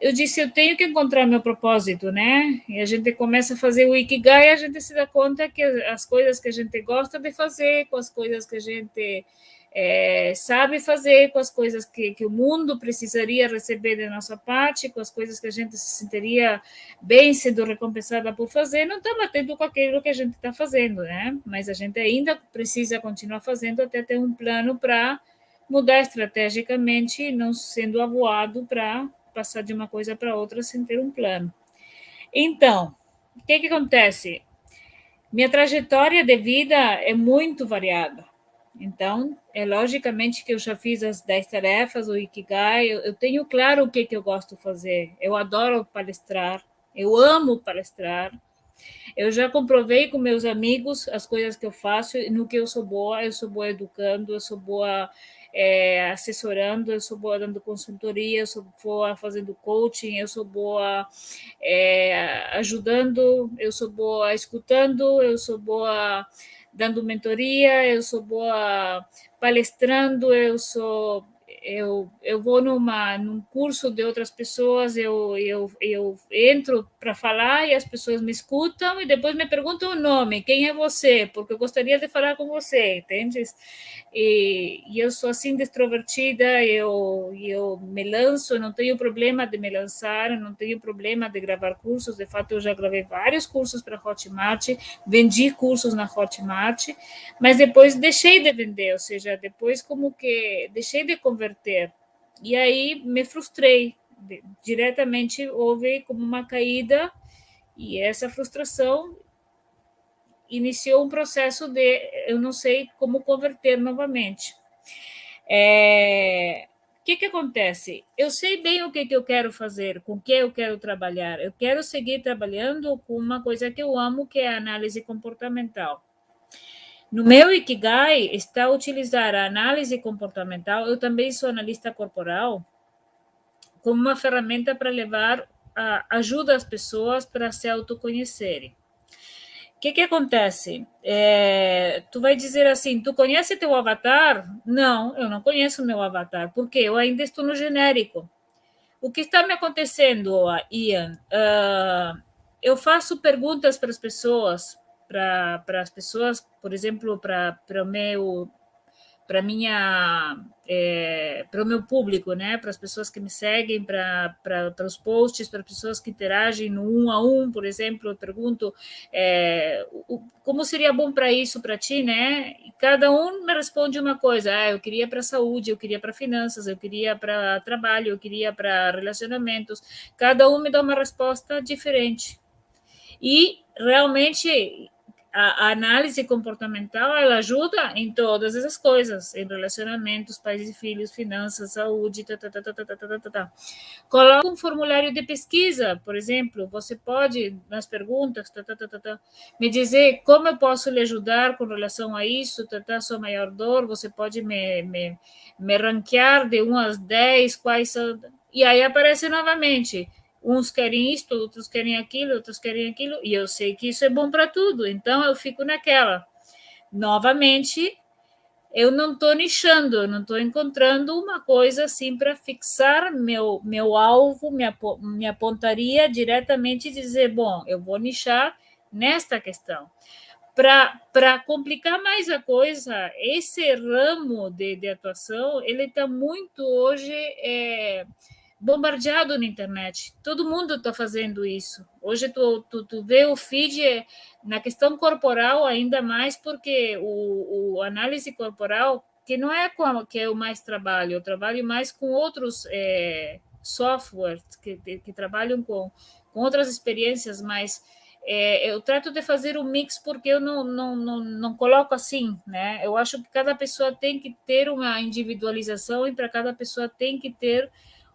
eu disse, eu tenho que encontrar meu propósito, né? E a gente começa a fazer o Ikigai e a gente se dá conta que as coisas que a gente gosta de fazer, com as coisas que a gente é, sabe fazer, com as coisas que, que o mundo precisaria receber da nossa parte, com as coisas que a gente se sentiria bem sendo recompensada por fazer, não está batendo com aquilo que a gente está fazendo, né? Mas a gente ainda precisa continuar fazendo até ter um plano para mudar estrategicamente, não sendo avoado para passar de uma coisa para outra sem ter um plano. Então, o que, que acontece? Minha trajetória de vida é muito variada. Então, é logicamente que eu já fiz as 10 tarefas, o Ikigai, eu, eu tenho claro o que, que eu gosto de fazer. Eu adoro palestrar, eu amo palestrar. Eu já comprovei com meus amigos as coisas que eu faço, no que eu sou boa, eu sou boa educando, eu sou boa é, assessorando, eu sou boa dando consultoria, eu sou boa fazendo coaching, eu sou boa é, ajudando, eu sou boa escutando, eu sou boa dando mentoria, eu sou boa palestrando, eu sou eu, eu vou numa, num curso de outras pessoas, eu, eu, eu entro para falar e as pessoas me escutam e depois me perguntam o nome, quem é você? Porque eu gostaria de falar com você, entende? E, e eu sou assim, extrovertida, eu, eu me lanço, não tenho problema de me lançar, não tenho problema de gravar cursos, de fato eu já gravei vários cursos para Hotmart, vendi cursos na Hotmart, mas depois deixei de vender, ou seja, depois como que deixei de converter. E aí me frustrei. Diretamente houve como uma caída, e essa frustração iniciou um processo de eu não sei como converter novamente. É, o que, que acontece? Eu sei bem o que, que eu quero fazer, com que eu quero trabalhar. Eu quero seguir trabalhando com uma coisa que eu amo, que é a análise comportamental. No meu Ikigai está utilizar a análise comportamental, eu também sou analista corporal, como uma ferramenta para levar a, ajuda as pessoas para se autoconhecerem. O que, que acontece? É, tu vai dizer assim, tu conhece teu avatar? Não, eu não conheço meu avatar, porque eu ainda estou no genérico. O que está me acontecendo, Ian? Uh, eu faço perguntas para as pessoas, para as pessoas, por exemplo, para o meu para minha é, para o meu público, né? Para as pessoas que me seguem, para, para, para os posts, para as pessoas que interagem no um a um, por exemplo, eu pergunto é, o, como seria bom para isso para ti, né? E cada um me responde uma coisa. Ah, eu queria para saúde, eu queria para finanças, eu queria para trabalho, eu queria para relacionamentos. Cada um me dá uma resposta diferente. E realmente a, a, análise comportamental ela ajuda em todas essas coisas, em relacionamentos, pais e filhos, finanças, saúde, tá, tá, tá, tá, tá, tá, tá, tá. tá. Coloca um formulário de pesquisa, por exemplo, você pode, nas perguntas, tá, tá, tá, tá, tá, me dizer como eu posso lhe ajudar com relação a isso, tá, tá, sua maior dor, você pode me, me, me ranquear de 1 às 10, quais são... E aí aparece novamente Uns querem isto, outros querem aquilo, outros querem aquilo, e eu sei que isso é bom para tudo, então eu fico naquela. Novamente, eu não estou nichando, eu não estou encontrando uma coisa assim para fixar meu, meu alvo, minha, minha pontaria diretamente e dizer, bom, eu vou nichar nesta questão. Para complicar mais a coisa, esse ramo de, de atuação, ele está muito hoje... É, bombardeado na internet. Todo mundo está fazendo isso. Hoje tu, tu, tu vê o feed na questão corporal ainda mais porque o, o análise corporal que não é com que eu mais trabalho, eu trabalho mais com outros é, softwares que, que trabalham com, com outras experiências, mas é, eu trato de fazer um mix porque eu não, não, não, não coloco assim, né? Eu acho que cada pessoa tem que ter uma individualização e para cada pessoa tem que ter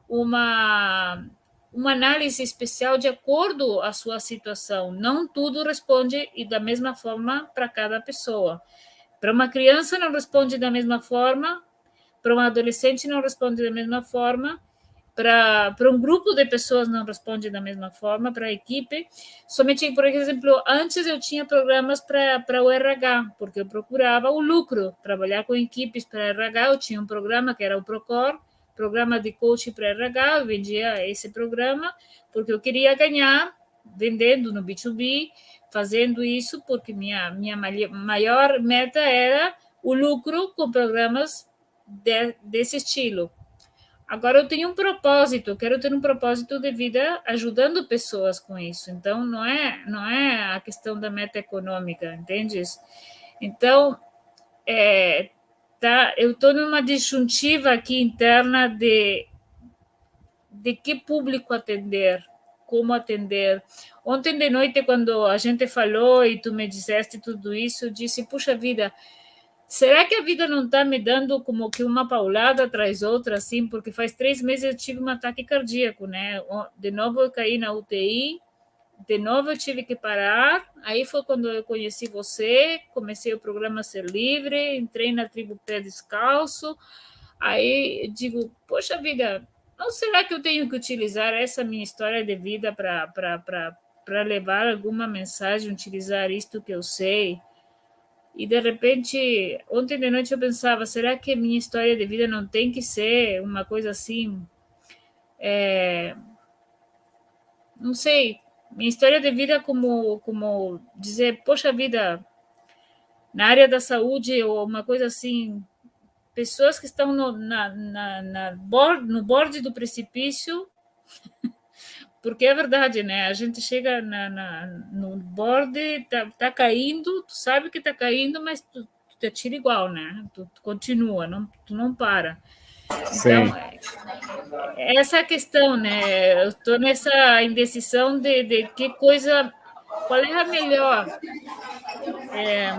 uma, uma análise especial de acordo à sua situação. Não tudo responde e da mesma forma para cada pessoa. Para uma criança não responde da mesma forma, para um adolescente não responde da mesma forma, para, um grupo de pessoas não responde da mesma forma, para a equipe. Somente, por exemplo, antes eu tinha programas para o RH, porque eu procurava o lucro, trabalhar com equipes para RH, eu tinha um programa que era o Procor, programa de coaching para RH, eu vendia esse programa porque eu queria ganhar vendendo no B2B, fazendo isso porque minha, minha maior meta era o lucro com programas de, desse estilo. Agora eu tenho um propósito, eu quero ter um propósito de vida ajudando pessoas com isso. Então não é não é a questão da meta econômica, entende? Então é, tá? Eu estou numa disjuntiva aqui interna de de que público atender, como atender. Ontem de noite, quando a gente falou e tu me disseste tudo isso, eu disse, puxa vida, será que a vida não está me dando como que uma paulada atrás outra, assim? Porque faz três meses eu tive um ataque cardíaco, né? De novo eu caí na UTI, de novo eu tive que parar. Aí foi quando eu conheci você, comecei o programa Ser Livre, entrei na tribo Pé Descalço. Aí digo, poxa vida, não será que eu tenho que utilizar essa minha história de vida para levar alguma mensagem, utilizar isto que eu sei? E de repente, ontem de noite eu pensava, será que minha história de vida não tem que ser uma coisa assim? É, não sei, minha história de vida como, como dizer, poxa vida, na área da saúde ou uma coisa assim, pessoas que estão no, na, na, na board, no borde do precipício, porque é verdade, né? A gente chega na, na no borde, tá, tá caindo, tu sabe que tá caindo, mas tu, tu te atira igual, né? Tu, tu continua, não, tu não para. Então, é, essa é a questão, né? Eu estou nessa indecisão de, de que coisa, qual é a melhor. É,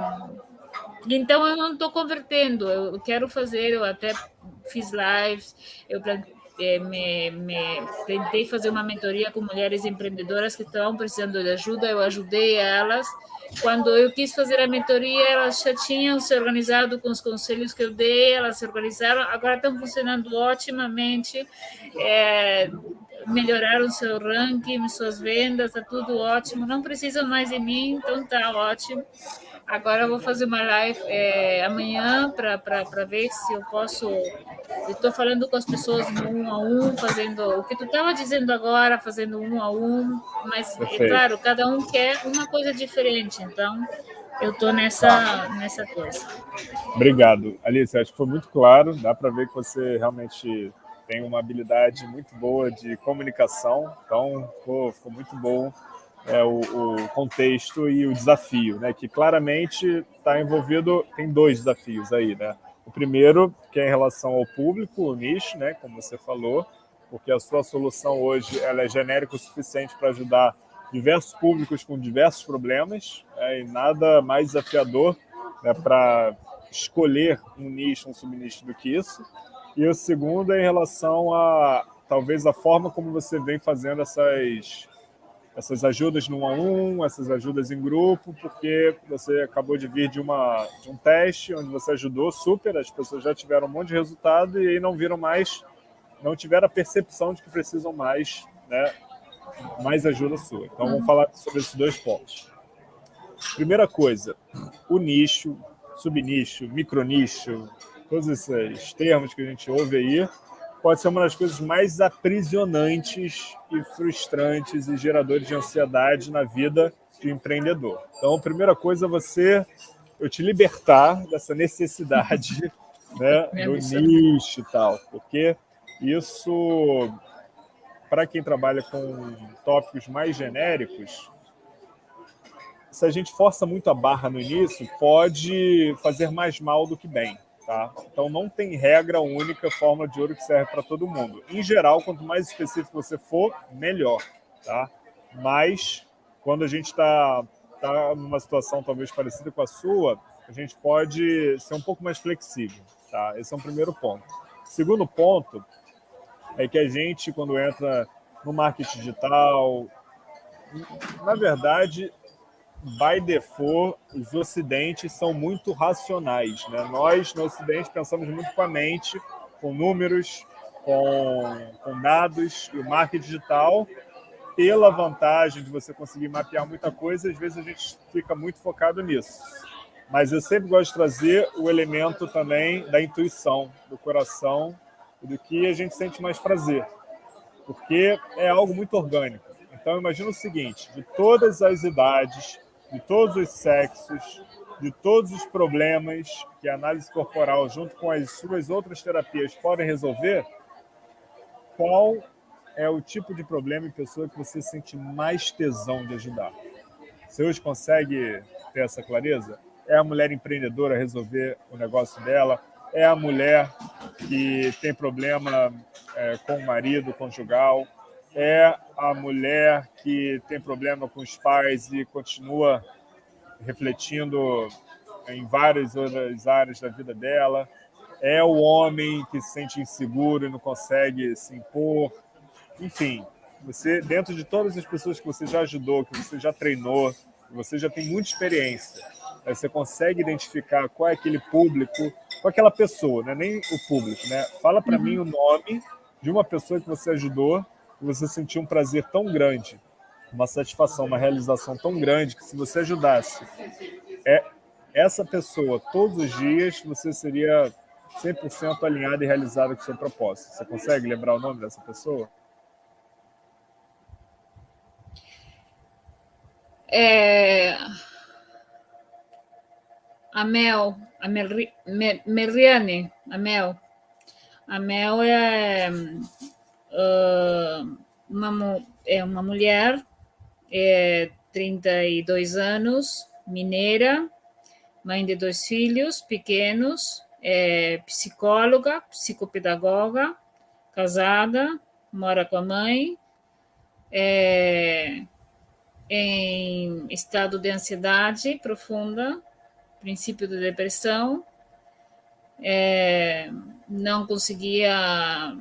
então, eu não estou convertendo, eu quero fazer, eu até fiz lives, eu é, me, me, tentei fazer uma mentoria com mulheres empreendedoras que estavam precisando de ajuda, eu ajudei elas. Quando eu quis fazer a mentoria, elas já tinham se organizado com os conselhos que eu dei, elas se organizaram, agora estão funcionando otimamente, é, melhoraram seu ranking, suas vendas, está tudo ótimo, não precisam mais de mim, então está ótimo. Agora eu vou fazer uma live é, amanhã para ver se eu posso. Estou falando com as pessoas um a um, fazendo o que tu estava dizendo agora, fazendo um a um, mas é claro, cada um quer uma coisa diferente. Então, eu estou nessa, nessa coisa. Obrigado. Alice, acho que foi muito claro, dá para ver que você realmente tem uma habilidade muito boa de comunicação, então ficou, ficou muito bom é, o, o, contexto e o desafio, né? que claramente está envolvido, tem dois desafios aí. Né? O primeiro, que é em relação ao público, o nicho, né? como você falou, porque a sua solução hoje ela é genérica o suficiente para ajudar diversos públicos com diversos problemas, é, e nada mais desafiador né, para escolher um nicho, um subnicho do que isso. E o segundo é em relação a, talvez, a forma como você vem fazendo essas, essas ajudas no a um, essas ajudas em grupo, porque você acabou de vir de, uma, de um teste onde você ajudou super, as pessoas já tiveram um monte de resultado e aí não viram mais, não tiveram a percepção de que precisam mais né, mais ajuda sua. Então, vamos falar sobre esses dois pontos. Primeira coisa, o nicho, subnicho, micronicho, todos esses termos que a gente ouve aí, pode ser uma das coisas mais aprisionantes e frustrantes e geradores de ansiedade na vida do empreendedor. Então, a primeira coisa é você, eu te libertar dessa necessidade né, do nicho e tal, porque isso para quem trabalha com tópicos mais genéricos, se a gente força muito a barra no início, pode fazer mais mal do que bem. Tá? Então, não tem regra única, fórmula de ouro que serve para todo mundo. Em geral, quanto mais específico você for, melhor. Tá? Mas, quando a gente está tá numa situação talvez parecida com a sua, a gente pode ser um pouco mais flexível. Tá? Esse é um primeiro ponto. Segundo ponto, é que a gente, quando entra no marketing digital, na verdade, by default, os ocidentes são muito racionais. Né? Nós, no ocidente, pensamos muito com a mente, com números, com, com dados, e o marketing digital, pela vantagem de você conseguir mapear muita coisa, às vezes a gente fica muito focado nisso. Mas eu sempre gosto de trazer o elemento também da intuição, do coração, do que a gente sente mais prazer, porque é algo muito orgânico. Então, imagina o seguinte, de todas as idades, de todos os sexos, de todos os problemas que a análise corporal, junto com as suas outras terapias, podem resolver, qual é o tipo de problema em pessoa que você sente mais tesão de ajudar? Você hoje consegue ter essa clareza? É a mulher empreendedora resolver o negócio dela? é a mulher que tem problema é, com o marido conjugal, é a mulher que tem problema com os pais e continua refletindo em várias outras áreas da vida dela, é o homem que se sente inseguro e não consegue se impor. Enfim, você dentro de todas as pessoas que você já ajudou, que você já treinou, que você já tem muita experiência, você consegue identificar qual é aquele público, qual é aquela pessoa, né? nem o público. Né? Fala para uhum. mim o nome de uma pessoa que você ajudou você sentiu um prazer tão grande, uma satisfação, uma realização tão grande que se você ajudasse é, essa pessoa todos os dias, você seria 100% alinhado e realizado com o seu propósito. Você consegue lembrar o nome dessa pessoa? É a Mel, a Mer, Mer, Meriane, é, uh, uma, é uma mulher, é 32 anos, mineira, mãe de dois filhos pequenos, é psicóloga, psicopedagoga, casada, mora com a mãe, é, em estado de ansiedade profunda, princípio de depressão, é, não conseguia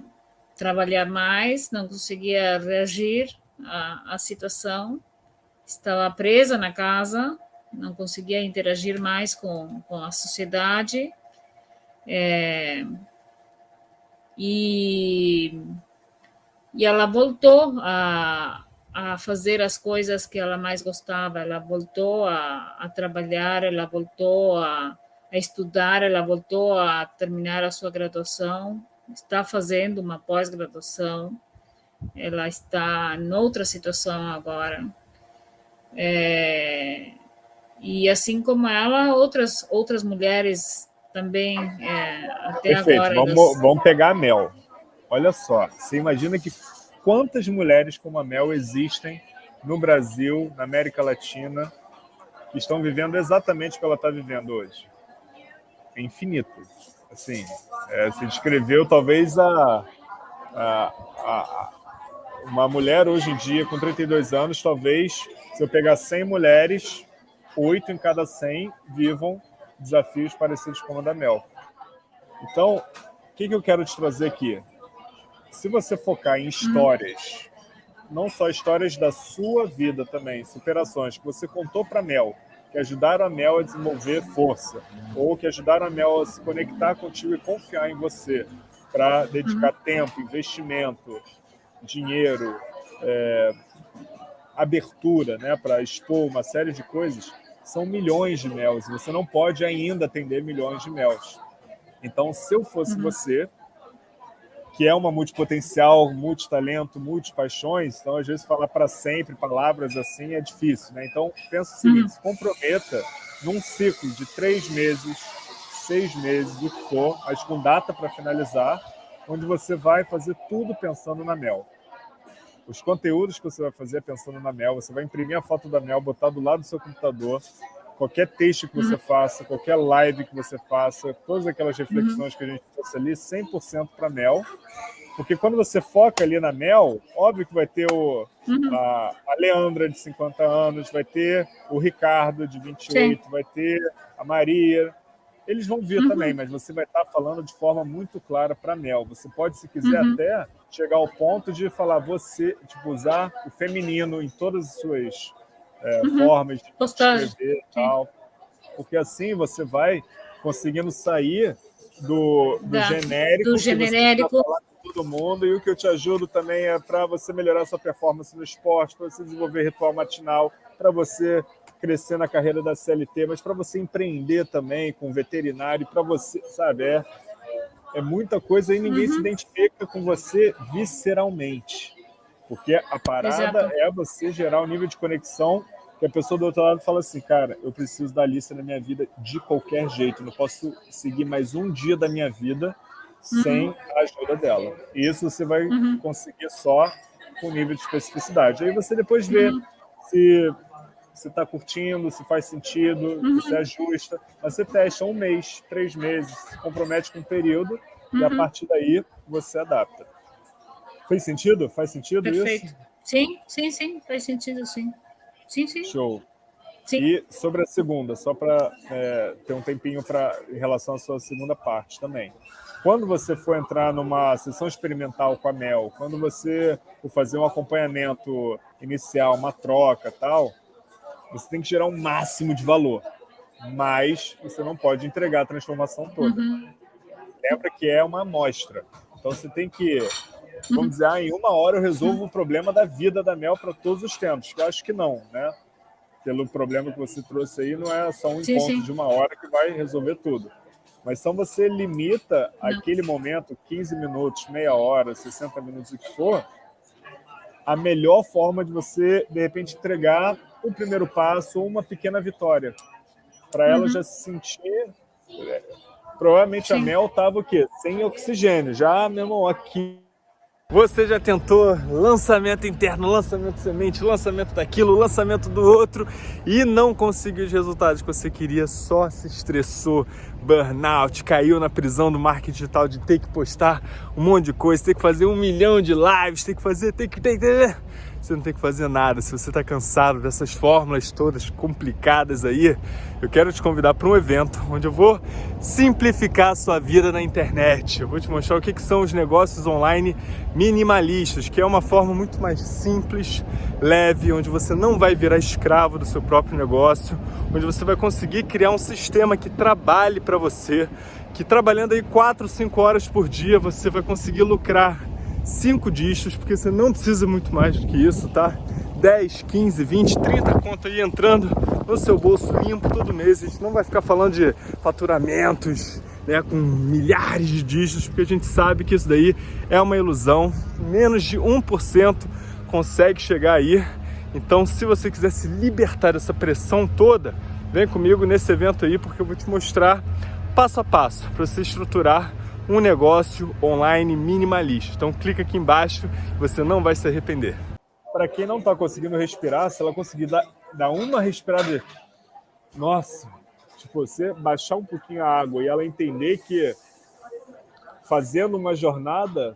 trabalhar mais, não conseguia reagir à, à situação, estava presa na casa, não conseguia interagir mais com, com a sociedade. É, e, e ela voltou a, a fazer as coisas que ela mais gostava. Ela voltou a, a trabalhar, ela voltou a, a, estudar, ela voltou a terminar a sua graduação, está fazendo uma pós-graduação, ela está em outra situação agora. É, E assim como ela, outras, outras mulheres também é, até Perfeito. agora. Vamos, elas... vamos pegar a Mel. Olha só, você imagina que quantas mulheres como a Mel existem no Brasil, na América Latina, que estão vivendo exatamente o que ela está vivendo hoje? É infinito. Assim, é, se descreveu talvez a, a, a, uma mulher hoje em dia com 32 anos, talvez, se eu pegar 100 mulheres, oito em cada 100 vivam desafios parecidos com o da Mel. Então, o que, que eu quero te trazer aqui? Se você focar em histórias, não só histórias da sua vida também, superações que você contou para Mel, que ajudaram a Mel a desenvolver força, ou que ajudaram a Mel a se conectar contigo e confiar em você, para dedicar tempo, investimento, dinheiro, é, abertura, né, para expor uma série de coisas, são milhões de mels. Você não pode ainda atender milhões de mels. Então, se eu fosse uhum. você, que é uma multipotencial, multitalento, multipaixões, então às vezes falar para sempre palavras assim é difícil, né? Então pensa o seguinte: uhum. se comprometa num ciclo de três meses, seis meses, o que for, mas com data para finalizar, onde você vai fazer tudo pensando na Mel. Os conteúdos que você vai fazer pensando na Mel, você vai imprimir a foto da Mel, botar do lado do seu computador, qualquer texto que você uhum. faça, qualquer live que você faça, todas aquelas reflexões uhum. que a gente trouxe ali, 100% para Mel. Porque quando você foca ali na Mel, óbvio que vai ter o, uhum. a, a, Leandra, de 50 anos, vai ter o Ricardo, de 28, Sim. vai ter a Maria, eles vão vir uhum. também, mas você vai estar falando de forma muito clara para Mel. Você pode, se quiser, uhum. até chegar ao ponto de falar você, tipo, usar o feminino em todas as suas é, uhum. formas de Postagem. escrever e tal. Porque assim você vai conseguindo sair do, do da, genérico. Do genérico. todo mundo, e o que eu te ajudo também é para você melhorar sua performance no esporte, para você desenvolver ritual matinal, para você crescer na carreira da CLT, mas para você empreender também com veterinário, para você, sabe, é, é muita coisa e ninguém uhum. se identifica com você visceralmente. Porque a parada Exato. é você gerar um nível de conexão que a pessoa do outro lado fala assim, cara, eu preciso da lista na minha vida de qualquer jeito, não posso seguir mais um dia da minha vida uhum. sem a ajuda dela. E isso você vai uhum. conseguir só com nível de especificidade. Aí você depois vê uhum. se se está curtindo, se faz sentido, uhum. se ajusta. Mas você testa um mês, três meses, se compromete com um período uhum. e a uhum. partir daí você adapta. Fez sentido? Faz sentido Perfeito. isso? Sim, sim, sim, faz sentido, sim. Sim, sim. Show. Sim. E sobre a segunda, só para é, ter um tempinho pra, em relação à sua segunda parte também. Quando você for entrar numa sessão experimental com a Mel, quando você for fazer um acompanhamento inicial, uma troca tal, você tem que gerar um máximo de valor, mas você não pode entregar a transformação toda. Uhum. Lembra que é uma amostra. Então você tem que, vamos uhum. dizer, ah, em uma hora eu resolvo o problema da vida da Mel para todos os tempos. Eu acho que não, né? Pelo problema que você trouxe aí, não é só um sim, encontro sim. de uma hora que vai resolver tudo. Mas então você limita não. aquele momento, 15 minutos, meia hora, 60 minutos, o que for, a melhor forma de você, de repente, entregar um primeiro passo ou uma pequena vitória. Para ela uhum. já se sentir. É, provavelmente Sim. a Mel estava o quê? Sem oxigênio. Já, meu irmão, aqui você já tentou lançamento interno, lançamento semente, lançamento daquilo, lançamento do outro e não conseguiu os resultados que você queria, só se estressou, burnout, caiu na prisão do marketing digital de ter que postar um monte de coisa, ter que fazer um milhão de lives, ter que fazer, ter que, ter que você não tem que fazer nada. Se você está cansado dessas fórmulas todas complicadas aí, eu quero te convidar para um evento onde eu vou simplificar a sua vida na internet. Eu vou te mostrar o que, que são os negócios online minimalistas, que é uma forma muito mais simples, leve, onde você não vai virar escravo do seu próprio negócio, onde você vai conseguir criar um sistema que trabalhe para você, que trabalhando aí 4, 5 horas por dia você vai conseguir lucrar 5 dígitos, porque você não precisa muito mais do que isso, tá? 10, 15, 20, 30 conto aí entrando no seu bolso limpo todo mês. A gente não vai ficar falando de faturamentos né, com milhares de dígitos, porque a gente sabe que isso daí é uma ilusão. Menos de 1% consegue chegar aí. Então, se você quiser se libertar dessa pressão toda, vem comigo nesse evento aí, porque eu vou te mostrar passo a passo para você estruturar um negócio online minimalista. Então clica aqui embaixo, você não vai se arrepender. Para quem não está conseguindo respirar, se ela conseguir dar, dar uma respirada, nossa, tipo, você baixar um pouquinho a água e ela entender que fazendo uma jornada,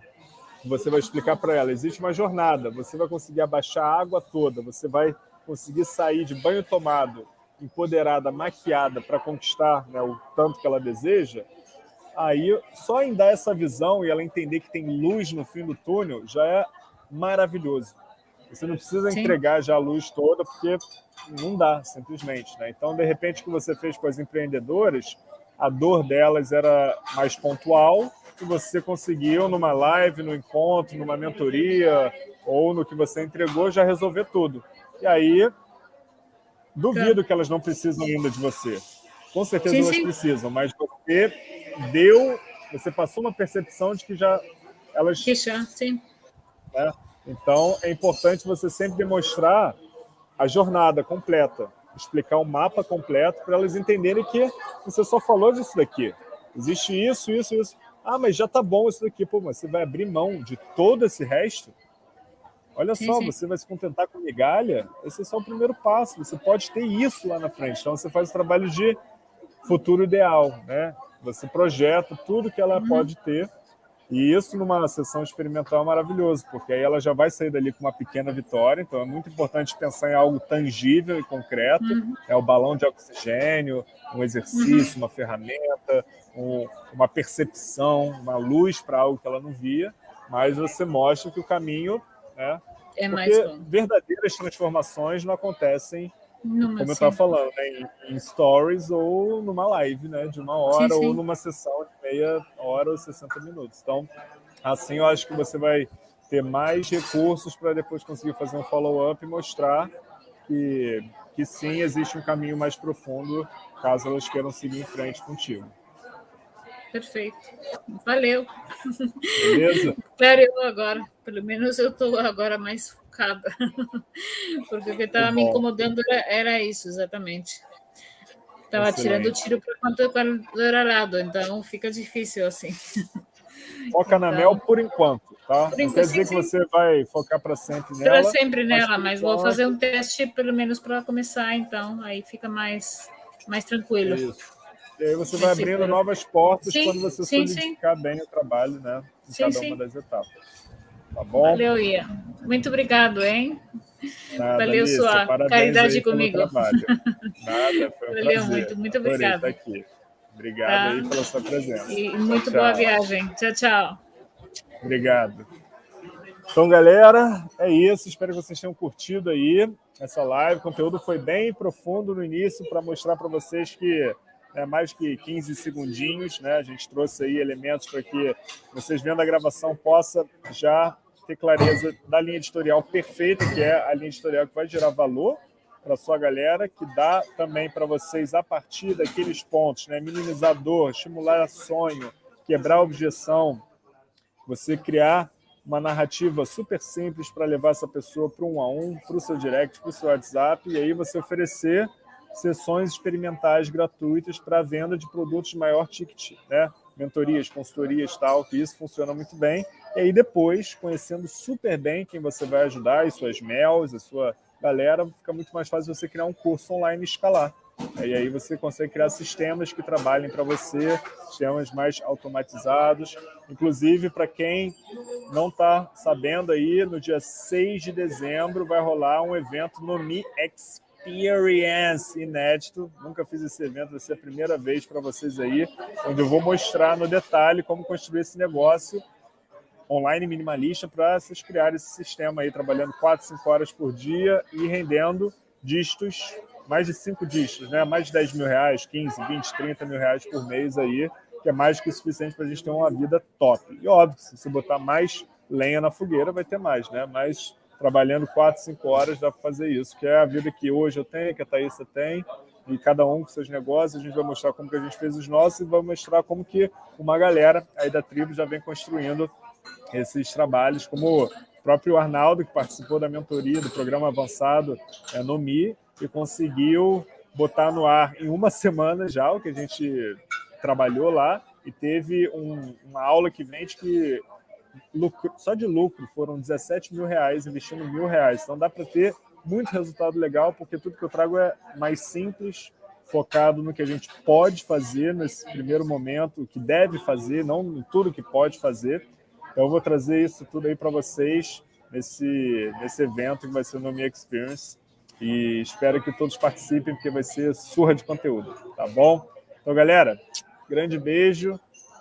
você vai explicar para ela, existe uma jornada, você vai conseguir abaixar a água toda, você vai conseguir sair de banho tomado, empoderada, maquiada para conquistar né, o tanto que ela deseja, aí só em dar essa visão e ela entender que tem luz no fim do túnel já é maravilhoso. Você não precisa Sim. entregar já a luz toda, porque não dá, simplesmente. Né? Então, de repente, o que você fez com as empreendedoras, a dor delas era mais pontual, e você conseguiu, numa live, no encontro, numa mentoria, ou no que você entregou, já resolver tudo. E aí, duvido que elas não precisam ainda de você. Com certeza sim, elas sim. precisam, mas você deu, você passou uma percepção de que já elas... Que já, sim. Né? Então, é importante você sempre demonstrar a jornada completa, explicar o mapa completo para elas entenderem que você só falou disso daqui. Existe isso, isso, isso. Ah, mas já tá bom isso daqui. Pô, mas você vai abrir mão de todo esse resto? Olha sim, só, sim. você vai se contentar com migalha? Esse é só o primeiro passo. Você pode ter isso lá na frente. Então, você faz o trabalho de futuro ideal, né? Você projeta tudo que ela uhum. pode ter e isso numa sessão experimental é maravilhoso, porque aí ela já vai sair dali com uma pequena vitória, então é muito importante pensar em algo tangível e concreto, uhum. é o balão de oxigênio, um exercício, uhum. uma ferramenta, um, uma percepção, uma luz para algo que ela não via, mas você mostra que o caminho, né, é mais porque verdadeiras transformações não acontecem numa como eu estava falando, né, em, em, stories ou numa live, né, de uma hora sim, sim. ou numa sessão de meia hora ou 60 minutos. Então, assim eu acho que você vai ter mais recursos para depois conseguir fazer um follow-up e mostrar que, que sim, existe um caminho mais profundo caso elas queiram seguir em frente contigo. Perfeito. Valeu. Beleza? Clareou agora. Pelo menos eu estou agora mais focada. Porque o que estava me incomodando era, era isso, exatamente. Estava tirando o tiro para quanto era lado, então fica difícil assim. Foca então, na Mel por enquanto, tá? Por Não quer dizer sim, que você vai focar para sempre nela. Para sempre nela, mas, vou fazer um teste pelo menos para começar, então aí fica mais, mais tranquilo. Isso. E aí você vai abrindo novas portas sim, quando você sim, solidificar sim. bem o trabalho, né? Em sim, cada uma das etapas. Tá bom? Valeu, Ia. Muito obrigado, hein? Nada, Valeu Lisa, sua caridade comigo. Nada, foi um Valeu prazer. muito, muito obrigado. aqui. Obrigado tá. aí pela sua presença. E muito tchau, boa viagem. Tchau, tchau. Obrigado. Então, galera, é isso. Espero que vocês tenham curtido aí essa live. O conteúdo foi bem profundo no início para mostrar para vocês que é mais que 15 segundinhos, né? A gente trouxe aí elementos para que vocês vendo a gravação possa já ter clareza da linha editorial perfeita, que é a linha editorial que vai gerar valor para sua galera, que dá também para vocês a partir daqueles pontos, né? Minimizador, estimular sonho, quebrar objeção, você criar uma narrativa super simples para levar essa pessoa para um a um, para o seu direct, para o seu WhatsApp, e aí você oferecer sessões experimentais gratuitas para venda de produtos de maior ticket, né? mentorias, consultorias tal, que isso funciona muito bem. E aí depois, conhecendo super bem quem você vai ajudar, e suas mels, a sua galera, fica muito mais fácil você criar um curso online e escalar. E aí você consegue criar sistemas que trabalhem para você, sistemas mais automatizados. Inclusive, para quem não está sabendo aí, no dia 6 de dezembro vai rolar um evento no Mi Experience Experience inédito. Nunca fiz esse evento, vai ser a primeira vez para vocês aí, onde eu vou mostrar no detalhe como construir esse negócio online minimalista para vocês criarem esse sistema aí, trabalhando 4, 5 horas por dia e rendendo dígitos, mais de 5 dígitos, né? mais de 10 mil reais, 15, 20, 30 mil reais por mês aí, que é mais que o suficiente para a gente ter uma vida top. E óbvio, se você botar mais lenha na fogueira, vai ter mais, né? Mas trabalhando quatro, cinco horas, dá para fazer isso, que é a vida que hoje eu tenho, que a Thaisa tem, e cada um com seus negócios, a gente vai mostrar como que a gente fez os nossos e vai mostrar como que uma galera aí da tribo já vem construindo esses trabalhos, como o próprio Arnaldo, que participou da mentoria do programa avançado é, no Mi, e conseguiu botar no ar em uma semana já o que a gente trabalhou lá e teve um, uma aula que vende que lucro, só de lucro foram 17 mil reais investindo mil reais. Então dá para ter muito resultado legal, porque tudo que eu trago é mais simples, focado no que a gente pode fazer nesse primeiro momento, o que deve fazer, não em tudo que pode fazer. Então eu vou trazer isso tudo aí para vocês nesse, nesse evento que vai ser no Me Experience. E espero que todos participem, porque vai ser surra de conteúdo, tá bom? Então, galera, grande beijo